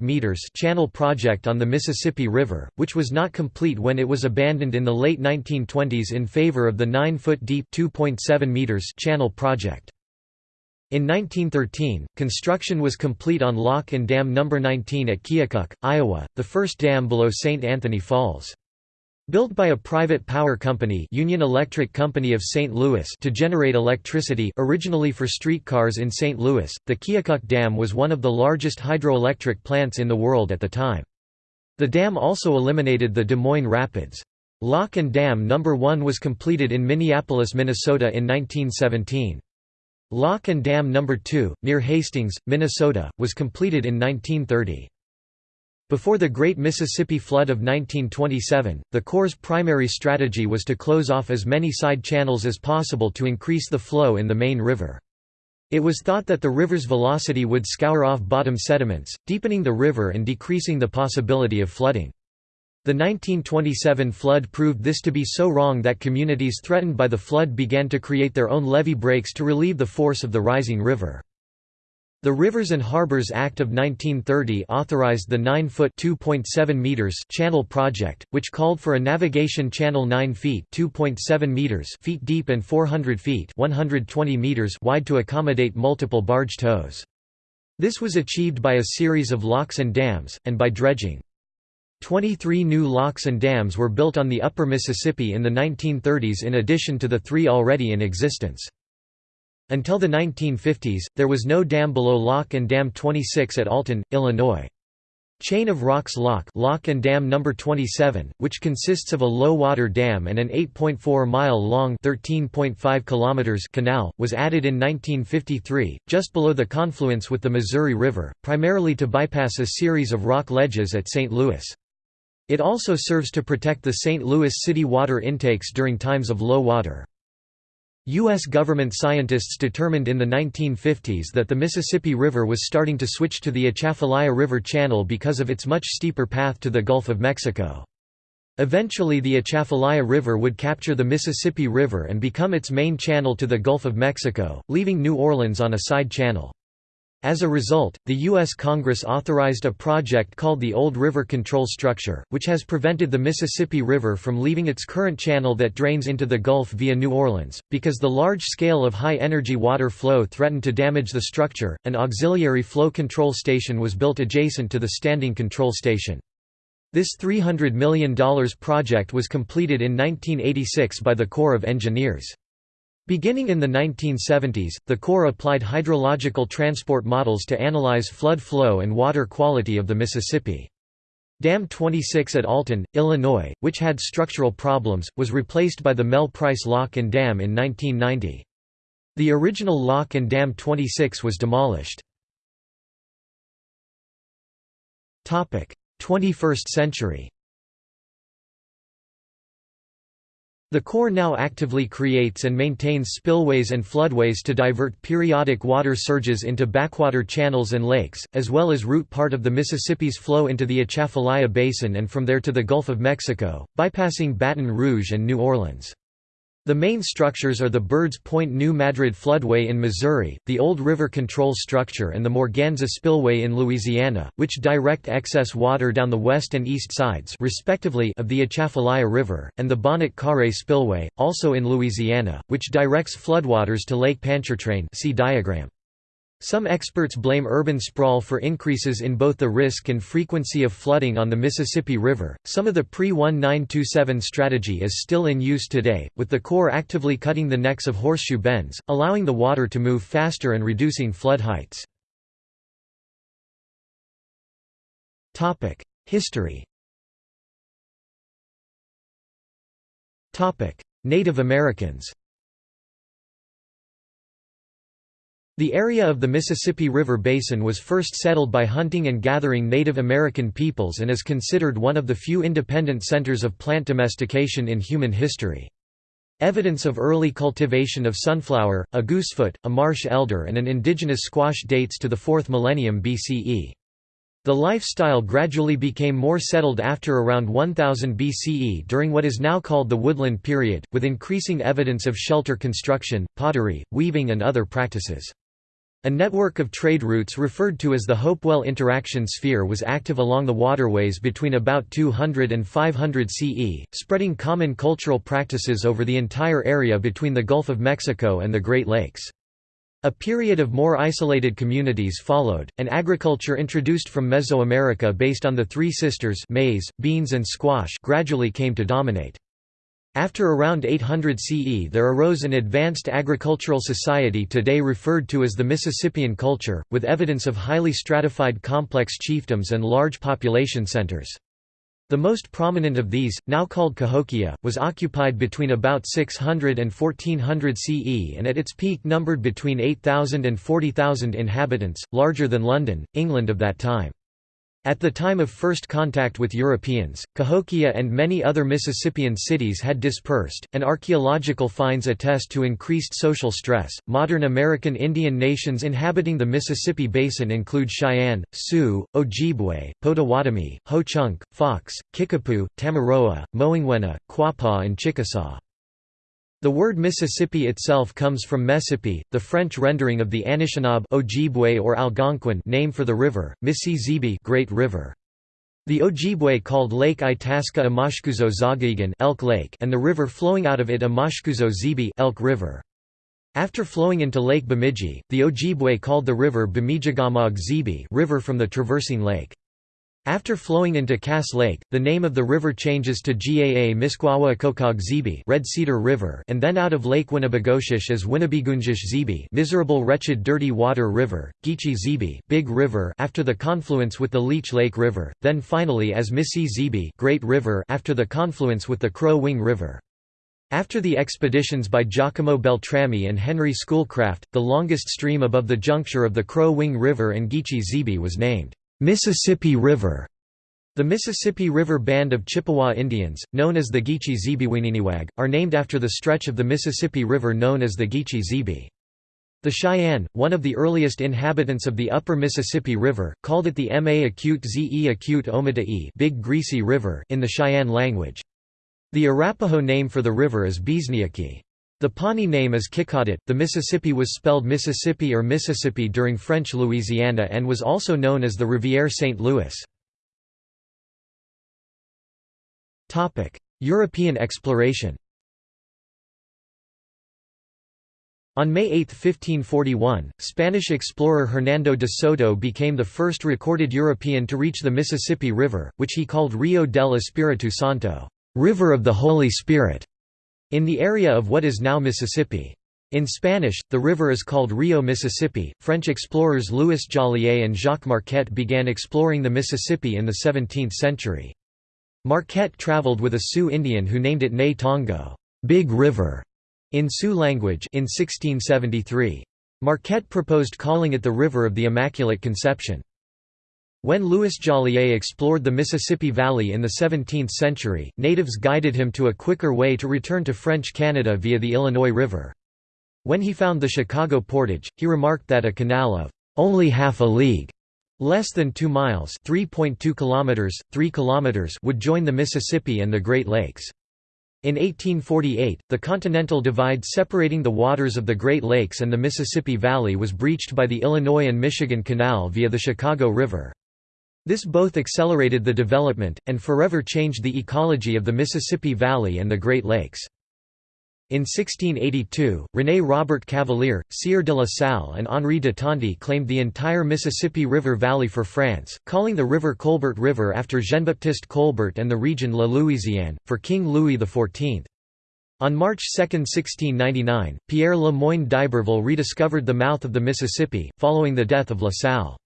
meters channel project on the Mississippi River, which was not complete when it was abandoned in the late 1920s in favor of the 9-foot deep meters channel project. In 1913, construction was complete on Lock and Dam No. 19 at Keokuk, Iowa, the first dam below St. Anthony Falls. Built by a private power company Union Electric Company of St. Louis to generate electricity originally for streetcars in St. Louis, the Keokuk Dam was one of the largest hydroelectric plants in the world at the time. The dam also eliminated the Des Moines Rapids. Lock and Dam No. 1 was completed in Minneapolis, Minnesota in 1917. Lock and Dam No. 2, near Hastings, Minnesota, was completed in 1930. Before the Great Mississippi Flood of 1927, the Corps' primary strategy was to close off as many side channels as possible to increase the flow in the main river. It was thought that the river's velocity would scour off bottom sediments, deepening the river and decreasing the possibility of flooding. The 1927 flood proved this to be so wrong that communities threatened by the flood began to create their own levee breaks to relieve the force of the rising river. The Rivers and Harbors Act of 1930 authorized the 9-foot (2.7 meters) channel project, which called for a navigation channel 9 feet (2.7 meters) feet deep and 400 feet (120 meters) wide to accommodate multiple barge tows. This was achieved by a series of locks and dams, and by dredging. Twenty-three new locks and dams were built on the upper Mississippi in the 1930s in addition to the three already in existence. Until the 1950s, there was no dam below Lock and Dam 26 at Alton, Illinois. Chain of Rocks Lock, Lock and Dam No. 27, which consists of a low-water dam and an 8.4-mile-long canal, was added in 1953, just below the confluence with the Missouri River, primarily to bypass a series of rock ledges at St. Louis. It also serves to protect the St. Louis city water intakes during times of low water. U.S. government scientists determined in the 1950s that the Mississippi River was starting to switch to the Atchafalaya River channel because of its much steeper path to the Gulf of Mexico. Eventually the Atchafalaya River would capture the Mississippi River and become its main channel to the Gulf of Mexico, leaving New Orleans on a side channel. As a result, the U.S. Congress authorized a project called the Old River Control Structure, which has prevented the Mississippi River from leaving its current channel that drains into the Gulf via New Orleans. Because the large scale of high energy water flow threatened to damage the structure, an auxiliary flow control station was built adjacent to the standing control station. This $300 million project was completed in 1986 by the Corps of Engineers. Beginning in the 1970s, the Corps applied hydrological transport models to analyze flood flow and water quality of the Mississippi. Dam 26 at Alton, Illinois, which had structural problems, was replaced by the Mel Price Lock and Dam in 1990. The original lock and dam 26 was demolished. 21st century The Corps now actively creates and maintains spillways and floodways to divert periodic water surges into backwater channels and lakes, as well as route part of the Mississippi's flow into the Atchafalaya Basin and from there to the Gulf of Mexico, bypassing Baton Rouge and New Orleans. The main structures are the Birds Point New Madrid floodway in Missouri, the Old River Control Structure and the Morganza Spillway in Louisiana, which direct excess water down the west and east sides respectively of the Atchafalaya River, and the Bonnet Carré Spillway, also in Louisiana, which directs floodwaters to Lake Pontchartrain see diagram. Some experts blame urban sprawl for increases in both the risk and frequency of flooding on the Mississippi River. Some of the pre 1927 strategy is still in use today, with the Corps actively cutting the necks of horseshoe bends, allowing the water to move faster and reducing flood heights. History Native Americans The area of the Mississippi River Basin was first settled by hunting and gathering Native American peoples and is considered one of the few independent centers of plant domestication in human history. Evidence of early cultivation of sunflower, a goosefoot, a marsh elder and an indigenous squash dates to the 4th millennium BCE. The lifestyle gradually became more settled after around 1000 BCE during what is now called the Woodland period, with increasing evidence of shelter construction, pottery, weaving and other practices. A network of trade routes referred to as the Hopewell Interaction Sphere was active along the waterways between about 200 and 500 CE, spreading common cultural practices over the entire area between the Gulf of Mexico and the Great Lakes. A period of more isolated communities followed, and agriculture introduced from Mesoamerica based on the Three Sisters maize, beans and squash gradually came to dominate. After around 800 CE there arose an advanced agricultural society today referred to as the Mississippian culture, with evidence of highly stratified complex chiefdoms and large population centers. The most prominent of these, now called Cahokia, was occupied between about 600 and 1400 CE and at its peak numbered between 8,000 and 40,000 inhabitants, larger than London, England of that time. At the time of first contact with Europeans, Cahokia and many other Mississippian cities had dispersed, and archaeological finds attest to increased social stress. Modern American Indian nations inhabiting the Mississippi Basin include Cheyenne, Sioux, Ojibwe, Potawatomi, Ho-Chunk, Fox, Kickapoo, Tamaroa, Moingwena, Quapaw, and Chickasaw. The word Mississippi itself comes from Messipi, the French rendering of the Anishinaabe Ojibwe or Algonquin name for the river, Mississippi Great River. The Ojibwe called Lake Itasca Amashkuzo Zagagan Elk Lake and the river flowing out of it Amashkuzo Zibi Elk River. After flowing into Lake Bemidji, the Ojibwe called the river Bemijigamog Zibi river from the traversing lake. After flowing into Cass Lake, the name of the river changes to Gaa Zibi Red Cedar River and then out of Lake Winnibigoshish as Winnebegunjish Zibi Miserable Wretched Dirty Water River, Geechee Zibi Big River after the confluence with the Leech Lake River, then finally as Missi Zibi Great River after the confluence with the Crow Wing River. After the expeditions by Giacomo Beltrami and Henry Schoolcraft, the longest stream above the juncture of the Crow Wing River and Geechee Zibi was named Mississippi River. The Mississippi River Band of Chippewa Indians, known as the Geechee Zibiwininiwag, are named after the stretch of the Mississippi River known as the Geechee Zibi. The Cheyenne, one of the earliest inhabitants of the upper Mississippi River, called it the Ma acute Ze acute Omadae Big Greasy River in the Cheyenne language. The Arapaho name for the river is Beesniaki. The Pawnee name is Kikaudet. The Mississippi was spelled Mississippi or Mississippi during French Louisiana and was also known as the Rivière St. Louis. European exploration On May 8, 1541, Spanish explorer Hernando de Soto became the first recorded European to reach the Mississippi River, which he called Rio del Espiritu Santo, River of the Holy Spirit in the area of what is now Mississippi. In Spanish, the river is called Rio Mississippi. French explorers Louis Joliet and Jacques Marquette began exploring the Mississippi in the 17th century. Marquette traveled with a Sioux Indian who named it Ne Tongo, Big River, in Sioux language in 1673. Marquette proposed calling it the River of the Immaculate Conception. When Louis Joliet explored the Mississippi Valley in the 17th century, natives guided him to a quicker way to return to French Canada via the Illinois River. When he found the Chicago portage, he remarked that a canal of only half a league less than 2 miles 3.2 kilometers 3 kilometers would join the Mississippi and the Great Lakes in 1848 the continental divide separating the waters of the Great Lakes and the Mississippi Valley was breached by the Illinois and Michigan Canal via the Chicago River this both accelerated the development, and forever changed the ecology of the Mississippi Valley and the Great Lakes. In 1682, René Robert Cavelier, Sieur de la Salle and Henri de Tonty claimed the entire Mississippi River Valley for France, calling the river Colbert River after Jean-Baptiste Colbert and the region La Louisiane, for King Louis XIV. On March 2, 1699, Pierre Le Moyne d'Iberville rediscovered the mouth of the Mississippi, following the death of La Salle.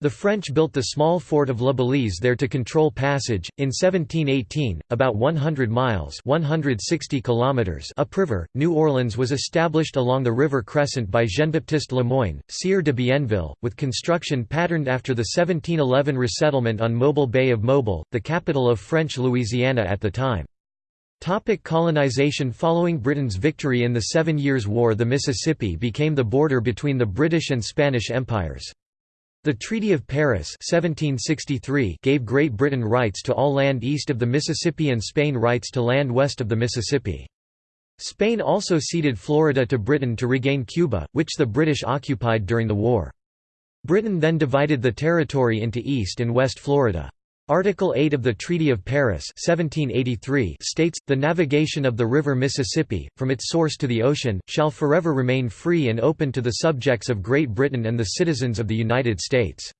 The French built the small fort of La Balise there to control passage. In 1718, about 100 miles (160 kilometers) upriver, New Orleans was established along the river Crescent by Jean-Baptiste Lemoyne, Sieur de Bienville, with construction patterned after the 1711 resettlement on Mobile Bay of Mobile, the capital of French Louisiana at the time. Topic colonization Following Britain's victory in the Seven Years' War the Mississippi became the border between the British and Spanish empires. The Treaty of Paris 1763 gave Great Britain rights to all land east of the Mississippi and Spain rights to land west of the Mississippi. Spain also ceded Florida to Britain to regain Cuba, which the British occupied during the war. Britain then divided the territory into East and West Florida. Article 8 of the Treaty of Paris 1783 states, the navigation of the river Mississippi, from its source to the ocean, shall forever remain free and open to the subjects of Great Britain and the citizens of the United States.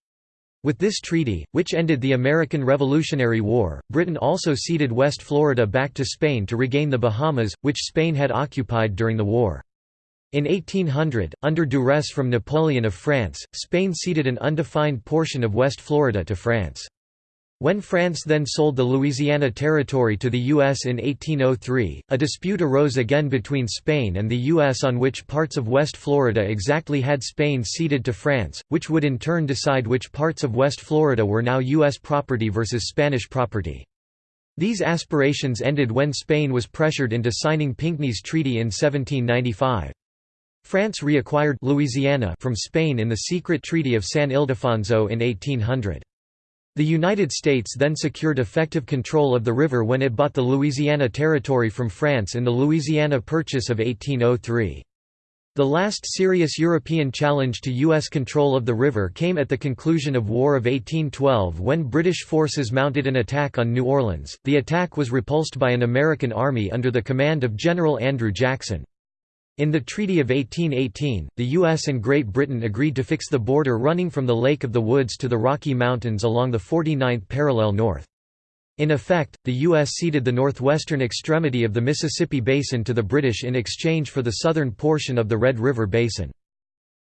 With this treaty, which ended the American Revolutionary War, Britain also ceded West Florida back to Spain to regain the Bahamas, which Spain had occupied during the war. In 1800, under duress from Napoleon of France, Spain ceded an undefined portion of West Florida to France. When France then sold the Louisiana Territory to the U.S. in 1803, a dispute arose again between Spain and the U.S. on which parts of West Florida exactly had Spain ceded to France, which would in turn decide which parts of West Florida were now U.S. property versus Spanish property. These aspirations ended when Spain was pressured into signing Pinckney's Treaty in 1795. France reacquired Louisiana from Spain in the secret Treaty of San Ildefonso in 1800. The United States then secured effective control of the river when it bought the Louisiana Territory from France in the Louisiana Purchase of 1803. The last serious European challenge to U.S. control of the river came at the conclusion of War of 1812 when British forces mounted an attack on New Orleans. The attack was repulsed by an American army under the command of General Andrew Jackson. In the Treaty of 1818, the U.S. and Great Britain agreed to fix the border running from the Lake of the Woods to the Rocky Mountains along the 49th parallel north. In effect, the U.S. ceded the northwestern extremity of the Mississippi Basin to the British in exchange for the southern portion of the Red River Basin.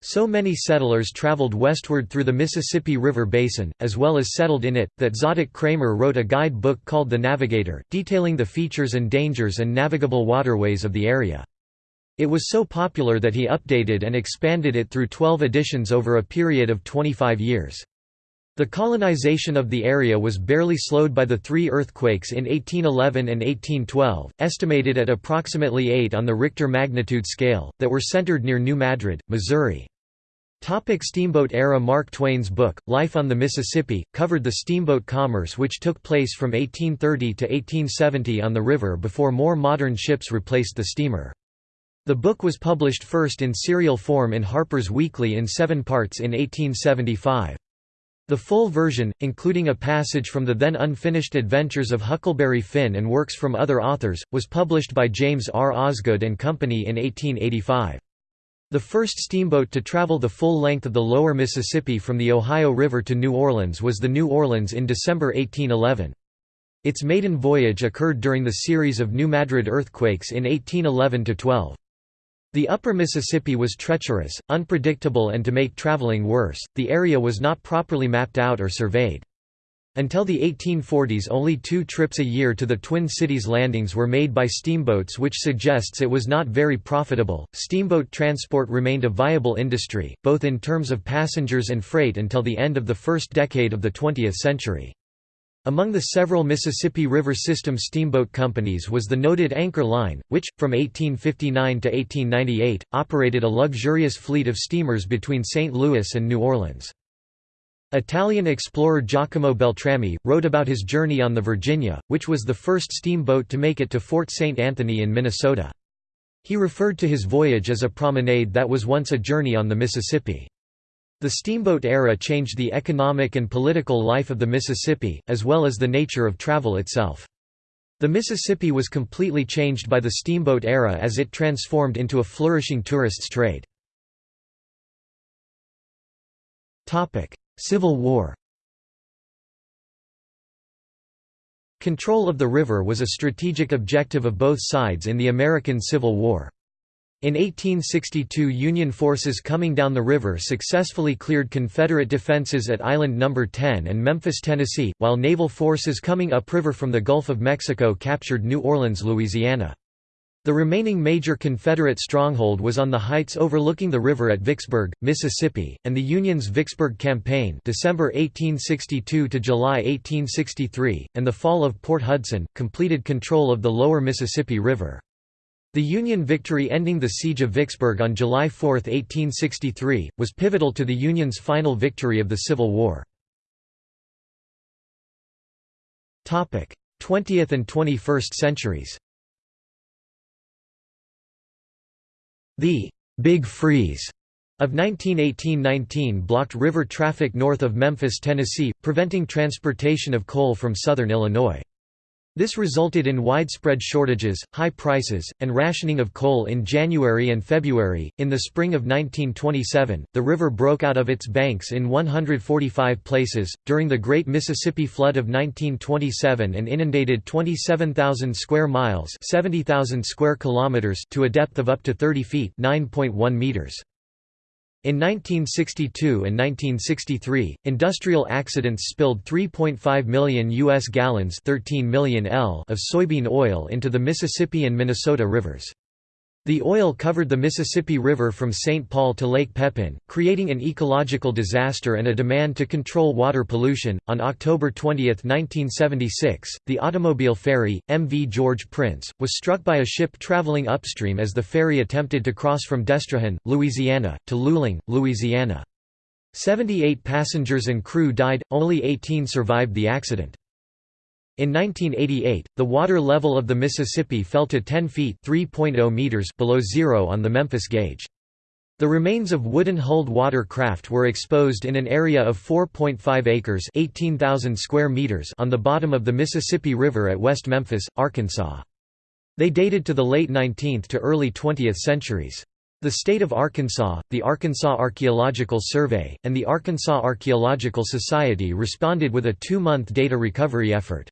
So many settlers traveled westward through the Mississippi River Basin, as well as settled in it, that Zadok Cramer wrote a guide book called The Navigator, detailing the features and dangers and navigable waterways of the area. It was so popular that he updated and expanded it through 12 editions over a period of 25 years. The colonization of the area was barely slowed by the three earthquakes in 1811 and 1812, estimated at approximately 8 on the Richter magnitude scale, that were centered near New Madrid, Missouri. Topic steamboat era Mark Twain's book, Life on the Mississippi, covered the steamboat commerce which took place from 1830 to 1870 on the river before more modern ships replaced the steamer. The book was published first in serial form in Harper's Weekly in seven parts in 1875. The full version, including a passage from the then unfinished adventures of Huckleberry Finn and works from other authors, was published by James R. Osgood and Company in 1885. The first steamboat to travel the full length of the lower Mississippi from the Ohio River to New Orleans was the New Orleans in December 1811. Its maiden voyage occurred during the series of New Madrid earthquakes in 1811–12. The upper Mississippi was treacherous, unpredictable and to make traveling worse, the area was not properly mapped out or surveyed. Until the 1840s only two trips a year to the Twin Cities landings were made by steamboats which suggests it was not very profitable. Steamboat transport remained a viable industry, both in terms of passengers and freight until the end of the first decade of the 20th century. Among the several Mississippi River System steamboat companies was the noted Anchor Line, which, from 1859 to 1898, operated a luxurious fleet of steamers between St. Louis and New Orleans. Italian explorer Giacomo Beltrami, wrote about his journey on the Virginia, which was the first steamboat to make it to Fort St. Anthony in Minnesota. He referred to his voyage as a promenade that was once a journey on the Mississippi. The steamboat era changed the economic and political life of the Mississippi, as well as the nature of travel itself. The Mississippi was completely changed by the steamboat era as it transformed into a flourishing tourists trade. Civil War Control of the river was a strategic objective of both sides in the American Civil War. In 1862 Union forces coming down the river successfully cleared Confederate defenses at Island No. 10 and Memphis, Tennessee, while naval forces coming upriver from the Gulf of Mexico captured New Orleans, Louisiana. The remaining major Confederate stronghold was on the heights overlooking the river at Vicksburg, Mississippi, and the Union's Vicksburg Campaign December 1862 to July 1863, and the fall of Port Hudson, completed control of the lower Mississippi River. The Union victory ending the Siege of Vicksburg on July 4, 1863, was pivotal to the Union's final victory of the Civil War. 20th and 21st centuries The «Big Freeze» of 1918–19 blocked river traffic north of Memphis, Tennessee, preventing transportation of coal from southern Illinois. This resulted in widespread shortages, high prices, and rationing of coal in January and February. In the spring of 1927, the river broke out of its banks in 145 places, during the Great Mississippi Flood of 1927 and inundated 27,000 square miles 70,000 square kilometers to a depth of up to 30 feet 9.1 meters. In 1962 and 1963, industrial accidents spilled 3.5 million U.S. gallons 13 million L of soybean oil into the Mississippi and Minnesota rivers. The oil covered the Mississippi River from St. Paul to Lake Pepin, creating an ecological disaster and a demand to control water pollution. On October 20, 1976, the automobile ferry, MV George Prince, was struck by a ship traveling upstream as the ferry attempted to cross from Destrehan, Louisiana, to Luling, Louisiana. Seventy-eight passengers and crew died, only 18 survived the accident. In 1988, the water level of the Mississippi fell to 10 feet oh meters below zero on the Memphis gauge. The remains of wooden-hulled water craft were exposed in an area of 4.5 acres 18,000 square meters on the bottom of the Mississippi River at West Memphis, Arkansas. They dated to the late 19th to early 20th centuries. The state of Arkansas, the Arkansas Archaeological Survey, and the Arkansas Archaeological Society responded with a two-month data recovery effort.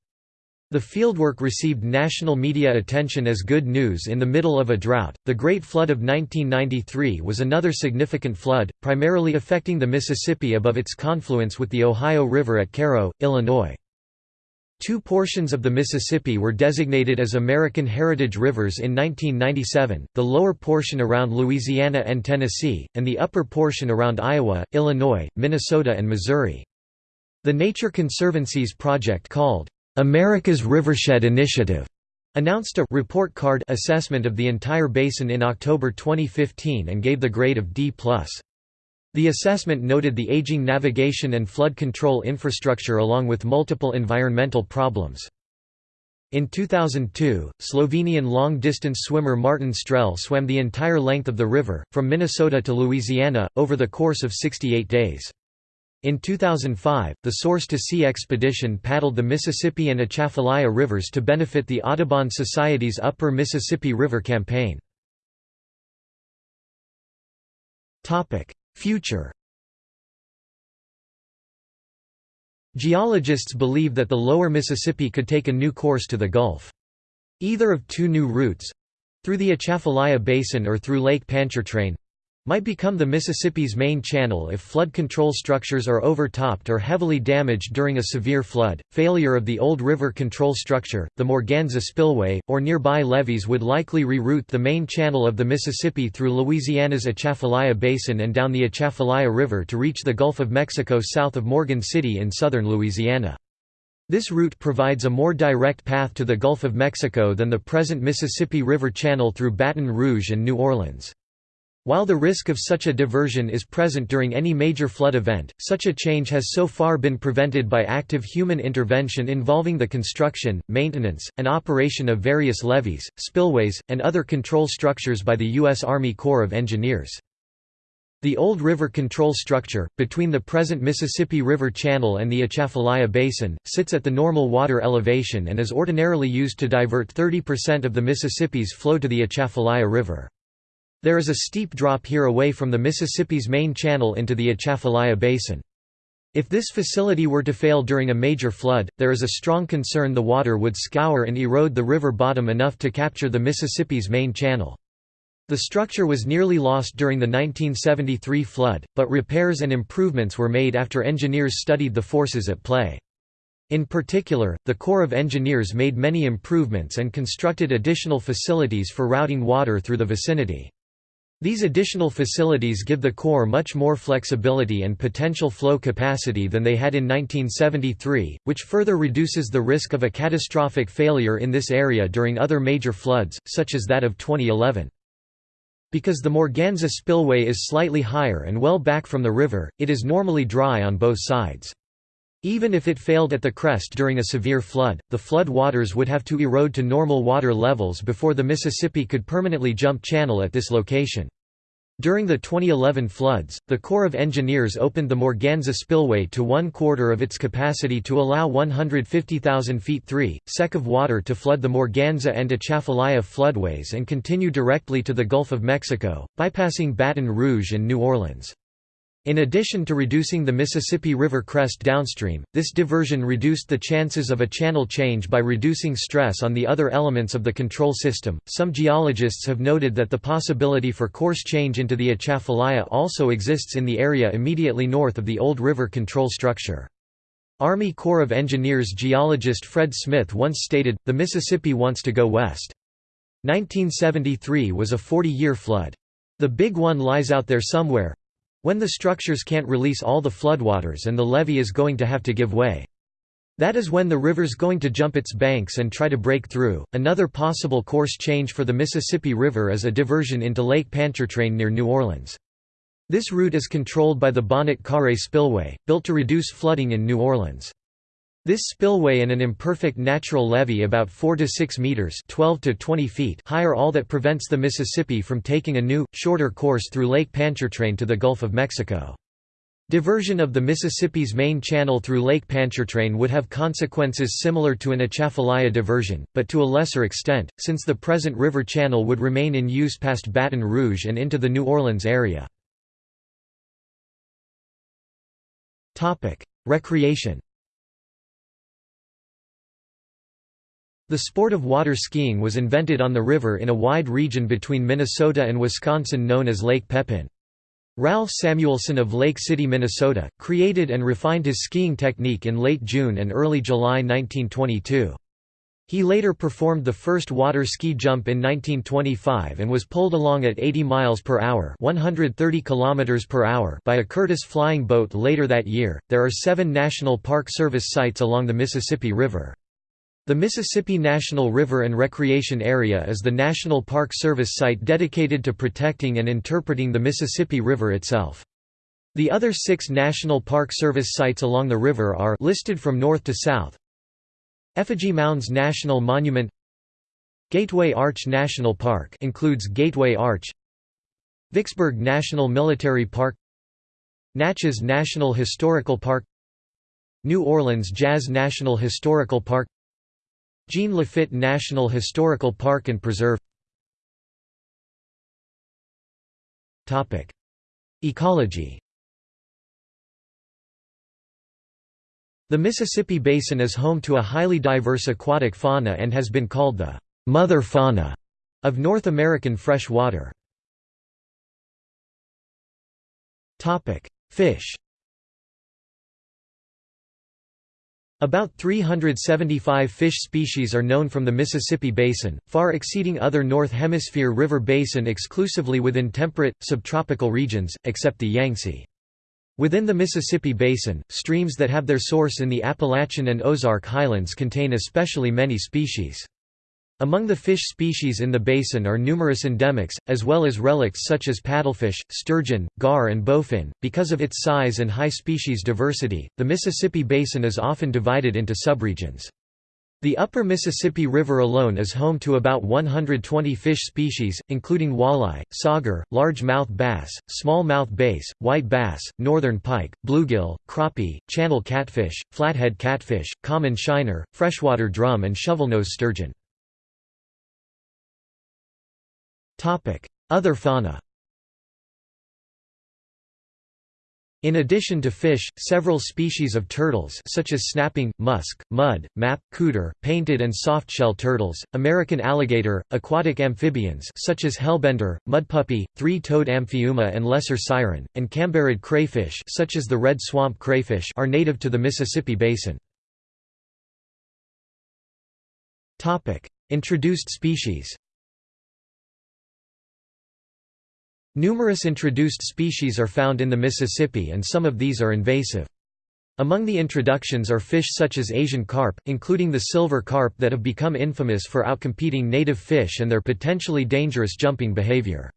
The fieldwork received national media attention as good news in the middle of a drought. The Great Flood of 1993 was another significant flood, primarily affecting the Mississippi above its confluence with the Ohio River at Cairo, Illinois. Two portions of the Mississippi were designated as American Heritage Rivers in 1997, the lower portion around Louisiana and Tennessee, and the upper portion around Iowa, Illinois, Minnesota and Missouri. The Nature Conservancy's project called America's Rivershed Initiative announced a report card assessment of the entire basin in October 2015 and gave the grade of D+. The assessment noted the aging navigation and flood control infrastructure along with multiple environmental problems. In 2002, Slovenian long-distance swimmer Martin Strel swam the entire length of the river, from Minnesota to Louisiana, over the course of 68 days. In 2005, the Source to Sea expedition paddled the Mississippi and Atchafalaya rivers to benefit the Audubon Society's Upper Mississippi River Campaign. Future Geologists believe that the lower Mississippi could take a new course to the Gulf. Either of two new routes—through the Atchafalaya Basin or through Lake Pontchartrain, might become the Mississippi's main channel if flood control structures are overtopped or heavily damaged during a severe flood. Failure of the old river control structure, the Morganza Spillway, or nearby levees would likely reroute the main channel of the Mississippi through Louisiana's Atchafalaya Basin and down the Atchafalaya River to reach the Gulf of Mexico south of Morgan City in southern Louisiana. This route provides a more direct path to the Gulf of Mexico than the present Mississippi River channel through Baton Rouge and New Orleans. While the risk of such a diversion is present during any major flood event, such a change has so far been prevented by active human intervention involving the construction, maintenance, and operation of various levees, spillways, and other control structures by the U.S. Army Corps of Engineers. The old river control structure, between the present Mississippi River Channel and the Atchafalaya Basin, sits at the normal water elevation and is ordinarily used to divert 30% of the Mississippi's flow to the Atchafalaya River. There is a steep drop here away from the Mississippi's main channel into the Atchafalaya Basin. If this facility were to fail during a major flood, there is a strong concern the water would scour and erode the river bottom enough to capture the Mississippi's main channel. The structure was nearly lost during the 1973 flood, but repairs and improvements were made after engineers studied the forces at play. In particular, the Corps of Engineers made many improvements and constructed additional facilities for routing water through the vicinity. These additional facilities give the Corps much more flexibility and potential flow capacity than they had in 1973, which further reduces the risk of a catastrophic failure in this area during other major floods, such as that of 2011. Because the Morganza spillway is slightly higher and well back from the river, it is normally dry on both sides. Even if it failed at the crest during a severe flood, the flood waters would have to erode to normal water levels before the Mississippi could permanently jump channel at this location. During the 2011 floods, the Corps of Engineers opened the Morganza spillway to one quarter of its capacity to allow 150,000 feet 3, sec of water to flood the Morganza and Atchafalaya floodways and continue directly to the Gulf of Mexico, bypassing Baton Rouge and New Orleans. In addition to reducing the Mississippi River crest downstream, this diversion reduced the chances of a channel change by reducing stress on the other elements of the control system. Some geologists have noted that the possibility for course change into the Atchafalaya also exists in the area immediately north of the old river control structure. Army Corps of Engineers geologist Fred Smith once stated, the Mississippi wants to go west. 1973 was a 40-year flood. The big one lies out there somewhere, when the structures can't release all the floodwaters and the levee is going to have to give way. That is when the river's going to jump its banks and try to break through. Another possible course change for the Mississippi River is a diversion into Lake Pontchartrain near New Orleans. This route is controlled by the Bonnet Carré Spillway, built to reduce flooding in New Orleans. This spillway and an imperfect natural levee about 4 to 6 meters (12 to 20 feet) high are all that prevents the Mississippi from taking a new, shorter course through Lake Pontchartrain to the Gulf of Mexico. Diversion of the Mississippi's main channel through Lake Pontchartrain would have consequences similar to an Atchafalaya diversion, but to a lesser extent, since the present river channel would remain in use past Baton Rouge and into the New Orleans area. Recreation The sport of water skiing was invented on the river in a wide region between Minnesota and Wisconsin known as Lake Pepin. Ralph Samuelson of Lake City, Minnesota, created and refined his skiing technique in late June and early July 1922. He later performed the first water ski jump in 1925 and was pulled along at 80 miles per hour, 130 kilometers per hour by a Curtiss flying boat later that year. There are 7 National Park Service sites along the Mississippi River. The Mississippi National River and Recreation Area is the National Park Service site dedicated to protecting and interpreting the Mississippi River itself. The other six National Park Service sites along the river are listed from north to south. Effigy Mounds National Monument Gateway Arch National Park includes Gateway Arch Vicksburg National Military Park Natchez National Historical Park New Orleans Jazz National Historical Park Jean Lafitte National Historical Park and Preserve. Ecology. The Mississippi Basin is home to a highly diverse aquatic fauna and has been called the «mother fauna» of North American fresh water. Fish About 375 fish species are known from the Mississippi Basin, far exceeding other North Hemisphere river basin exclusively within temperate, subtropical regions, except the Yangtze. Within the Mississippi Basin, streams that have their source in the Appalachian and Ozark highlands contain especially many species. Among the fish species in the basin are numerous endemics, as well as relics such as paddlefish, sturgeon, gar, and bowfin. Because of its size and high species diversity, the Mississippi Basin is often divided into subregions. The upper Mississippi River alone is home to about 120 fish species, including walleye, sauger, largemouth bass, smallmouth bass, white bass, northern pike, bluegill, crappie, channel catfish, flathead catfish, common shiner, freshwater drum and shovelnose sturgeon. Other fauna. In addition to fish, several species of turtles such as snapping, musk, mud, map, cooter, painted and soft-shell turtles, American alligator, aquatic amphibians such as hellbender, mudpuppy, three-toed amphiuma and lesser siren, and cambarid crayfish such as the red swamp crayfish are native to the Mississippi Basin. Introduced species Numerous introduced species are found in the Mississippi and some of these are invasive. Among the introductions are fish such as Asian carp, including the silver carp that have become infamous for outcompeting native fish and their potentially dangerous jumping behavior.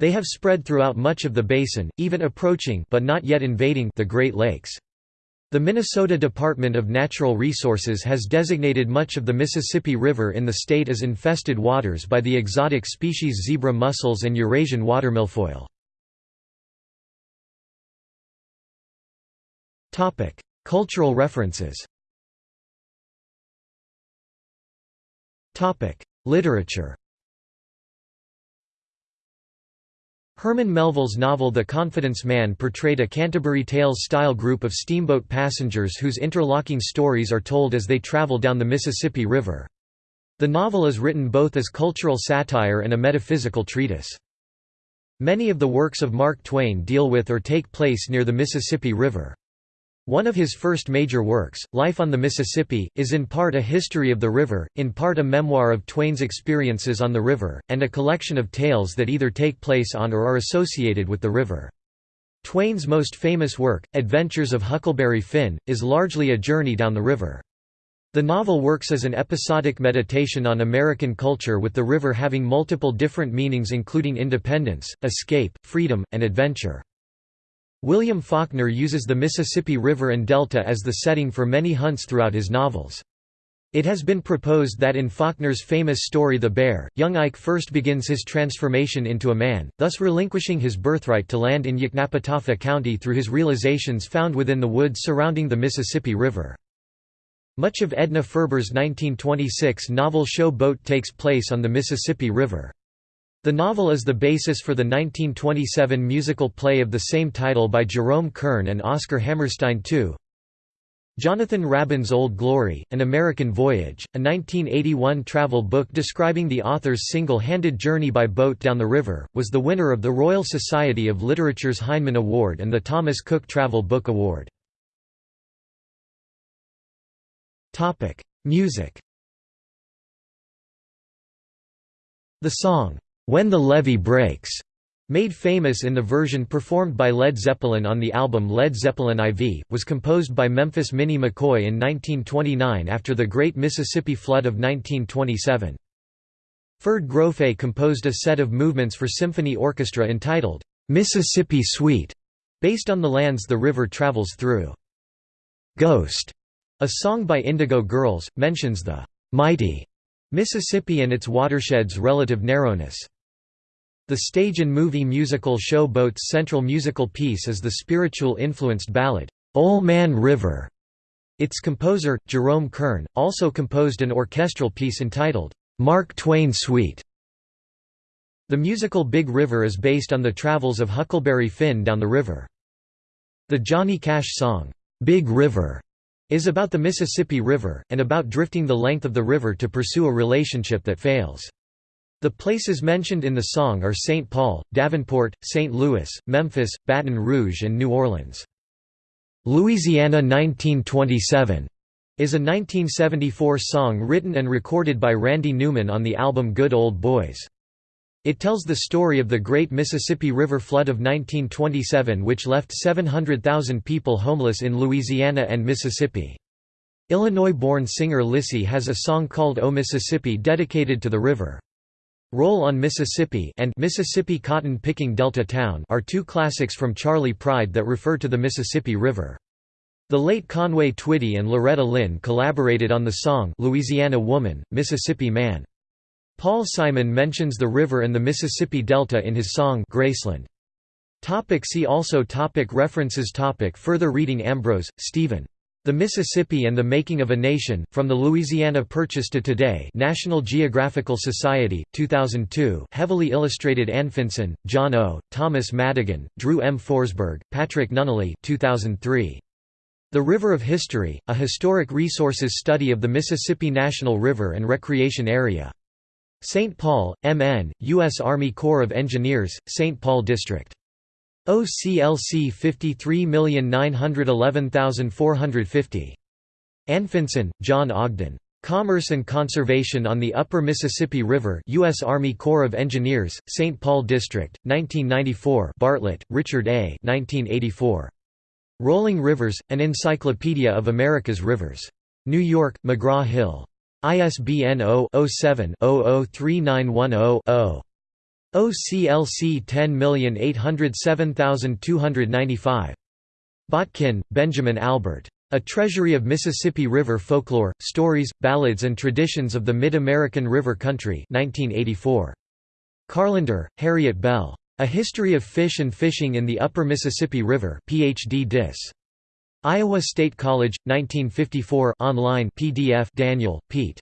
They have spread throughout much of the basin, even approaching but not yet invading the Great Lakes. The Minnesota Department of Natural Resources has designated much of the Mississippi River in the state as infested waters by the exotic species zebra mussels and Eurasian watermilfoil. Cultural references Literature Herman Melville's novel The Confidence Man portrayed a Canterbury Tales-style group of steamboat passengers whose interlocking stories are told as they travel down the Mississippi River. The novel is written both as cultural satire and a metaphysical treatise. Many of the works of Mark Twain deal with or take place near the Mississippi River. One of his first major works, Life on the Mississippi, is in part a history of the river, in part a memoir of Twain's experiences on the river, and a collection of tales that either take place on or are associated with the river. Twain's most famous work, Adventures of Huckleberry Finn, is largely a journey down the river. The novel works as an episodic meditation on American culture with the river having multiple different meanings including independence, escape, freedom, and adventure. William Faulkner uses the Mississippi River and Delta as the setting for many hunts throughout his novels. It has been proposed that in Faulkner's famous story The Bear, young Ike first begins his transformation into a man, thus relinquishing his birthright to land in Yoknapatawpha County through his realizations found within the woods surrounding the Mississippi River. Much of Edna Ferber's 1926 novel Show Boat takes place on the Mississippi River. The novel is the basis for the 1927 musical play of the same title by Jerome Kern and Oscar Hammerstein II. Jonathan Raban's Old Glory, An American Voyage, a 1981 travel book describing the author's single-handed journey by boat down the river, was the winner of the Royal Society of Literature's Heinemann Award and the Thomas Cook Travel Book Award. Music The song, "'When the Levee Breaks' Made famous in the version performed by Led Zeppelin on the album Led Zeppelin IV, was composed by Memphis Minnie McCoy in 1929 after the Great Mississippi Flood of 1927. Ferd Grofe composed a set of movements for symphony orchestra entitled, "'Mississippi Suite", based on the lands the river travels through. "'Ghost", a song by Indigo Girls, mentions the "'mighty' Mississippi and its watershed's relative narrowness. The stage and movie musical Show Boat's central musical piece is the spiritual-influenced ballad, "'Ol' Man River'". Its composer, Jerome Kern, also composed an orchestral piece entitled, "'Mark Twain Suite'". The musical Big River is based on the travels of Huckleberry Finn down the river. The Johnny Cash song, "'Big River' is about the Mississippi River, and about drifting the length of the river to pursue a relationship that fails. The places mentioned in the song are St. Paul, Davenport, St. Louis, Memphis, Baton Rouge and New Orleans. Louisiana 1927 is a 1974 song written and recorded by Randy Newman on the album Good Old Boys. It tells the story of the Great Mississippi River flood of 1927 which left 700,000 people homeless in Louisiana and Mississippi. Illinois-born singer Lissie has a song called O Mississippi dedicated to the river. Roll on Mississippi and Mississippi Cotton Picking Delta Town are two classics from Charley Pride that refer to the Mississippi River. The late Conway Twitty and Loretta Lynn collaborated on the song Louisiana Woman, Mississippi Man. Paul Simon mentions the river and the Mississippi Delta in his song Graceland. Topic see also topic References topic Further reading Ambrose, Stephen. The Mississippi and the Making of a Nation, From the Louisiana Purchase to Today National Geographical Society, 2002 heavily illustrated Anfinson, John O., Thomas Madigan, Drew M. Forsberg, Patrick Nunnally 2003. The River of History, A Historic Resources Study of the Mississippi National River and Recreation Area. St. Paul, M.N., U.S. Army Corps of Engineers, St. Paul District. OCLC 53911450. Anfinson, John Ogden. Commerce and Conservation on the Upper Mississippi River U.S. Army Corps of Engineers, St. Paul District, 1994 Bartlett, Richard A. 1984. Rolling Rivers, An Encyclopedia of America's Rivers. New York, McGraw-Hill. ISBN 0-07-003910-0. OCLC 10807295. Botkin, Benjamin Albert. A Treasury of Mississippi River Folklore, Stories, Ballads and Traditions of the Mid-American River Country 1984. Carlander, Harriet Bell. A History of Fish and Fishing in the Upper Mississippi River PhD Dis. Iowa State College, 1954 online PDF Daniel, Pete.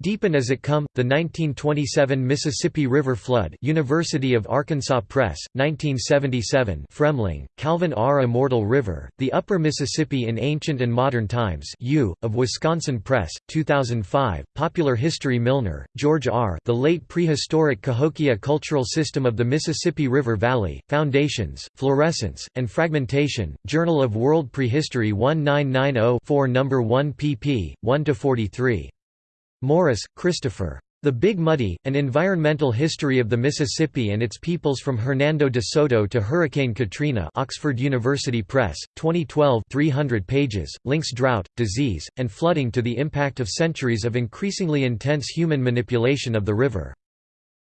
Deepen as It Come, The 1927 Mississippi River Flood University of Arkansas Press, 1977 Fremling, Calvin R. Immortal River, The Upper Mississippi in Ancient and Modern Times U, of Wisconsin Press, 2005, Popular History Milner, George R. The Late Prehistoric Cahokia Cultural System of the Mississippi River Valley, Foundations, Florescence, and Fragmentation, Journal of World Prehistory 1990-4 No. 1 pp. 1–43. Morris, Christopher. The Big Muddy, An Environmental History of the Mississippi and Its Peoples from Hernando de Soto to Hurricane Katrina Oxford University Press, 2012 300 pages, links drought, disease, and flooding to the impact of centuries of increasingly intense human manipulation of the river.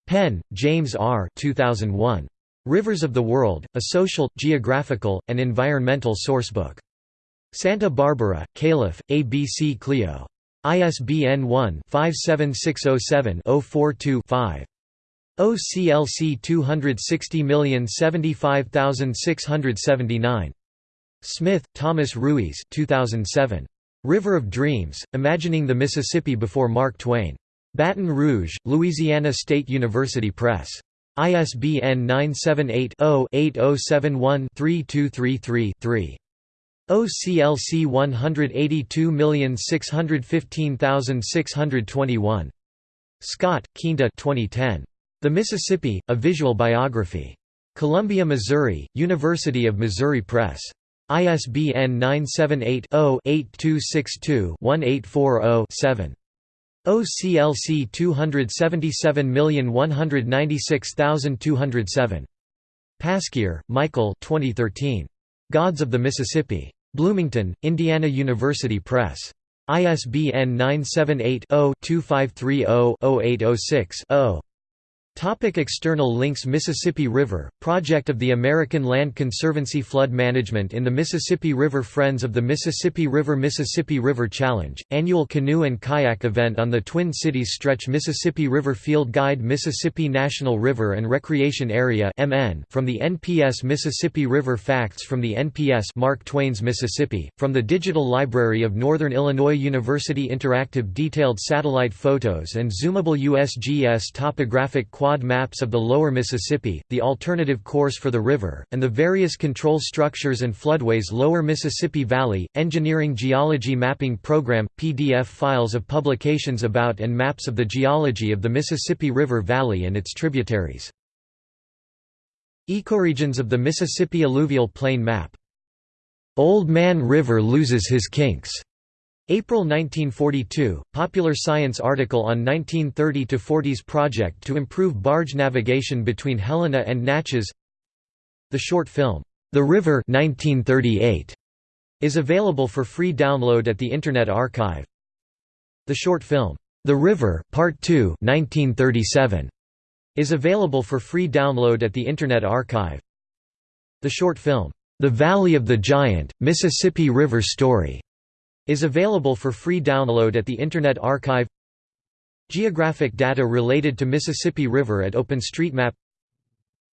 Penn, James R. 2001. Rivers of the World, a social, geographical, and environmental sourcebook. Santa Barbara, Calif., ABC Clio. ISBN 1-57607-042-5. OCLC 260075679. Smith, Thomas Ruys 2007. River of Dreams, Imagining the Mississippi Before Mark Twain. Baton Rouge, Louisiana State University Press. ISBN 978-0-8071-3233-3. OCLC 182615621. Scott, Quinta 2010. The Mississippi, A Visual Biography. Columbia, Missouri, University of Missouri Press. ISBN 978 0 8262 1840 OCLC 277196207. Pasquier, Michael 2013. Gods of the Mississippi. Bloomington, Indiana University Press. ISBN 978 0 2530 0806 0. Topic external links Mississippi River, project of the American Land Conservancy Flood Management in the Mississippi River Friends of the Mississippi River Mississippi River Challenge, annual canoe and kayak event on the Twin Cities Stretch Mississippi River Field Guide Mississippi National River and Recreation Area from the NPS Mississippi River Facts from the NPS Mark Twain's Mississippi, from the Digital Library of Northern Illinois University Interactive detailed satellite photos and zoomable USGS topographic quad maps of the lower Mississippi, the alternative course for the river, and the various control structures and floodways Lower Mississippi Valley, Engineering Geology Mapping Program, PDF files of publications about and maps of the geology of the Mississippi River Valley and its tributaries. Ecoregions of the Mississippi Alluvial Plain Map. Old Man River loses his kinks. April 1942, Popular Science article on 1930–40s project to improve barge navigation between Helena and Natchez The short film, The River 1938, is available for free download at the Internet Archive. The short film, The River, Part 2 1937, is available for free download at the Internet Archive. The short film, The Valley of the Giant, Mississippi River Story is available for free download at the Internet Archive. Geographic data related to Mississippi River at OpenStreetMap.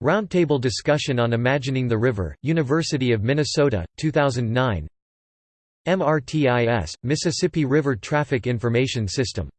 Roundtable discussion on Imagining the River, University of Minnesota, 2009 MRTIS, Mississippi River Traffic Information System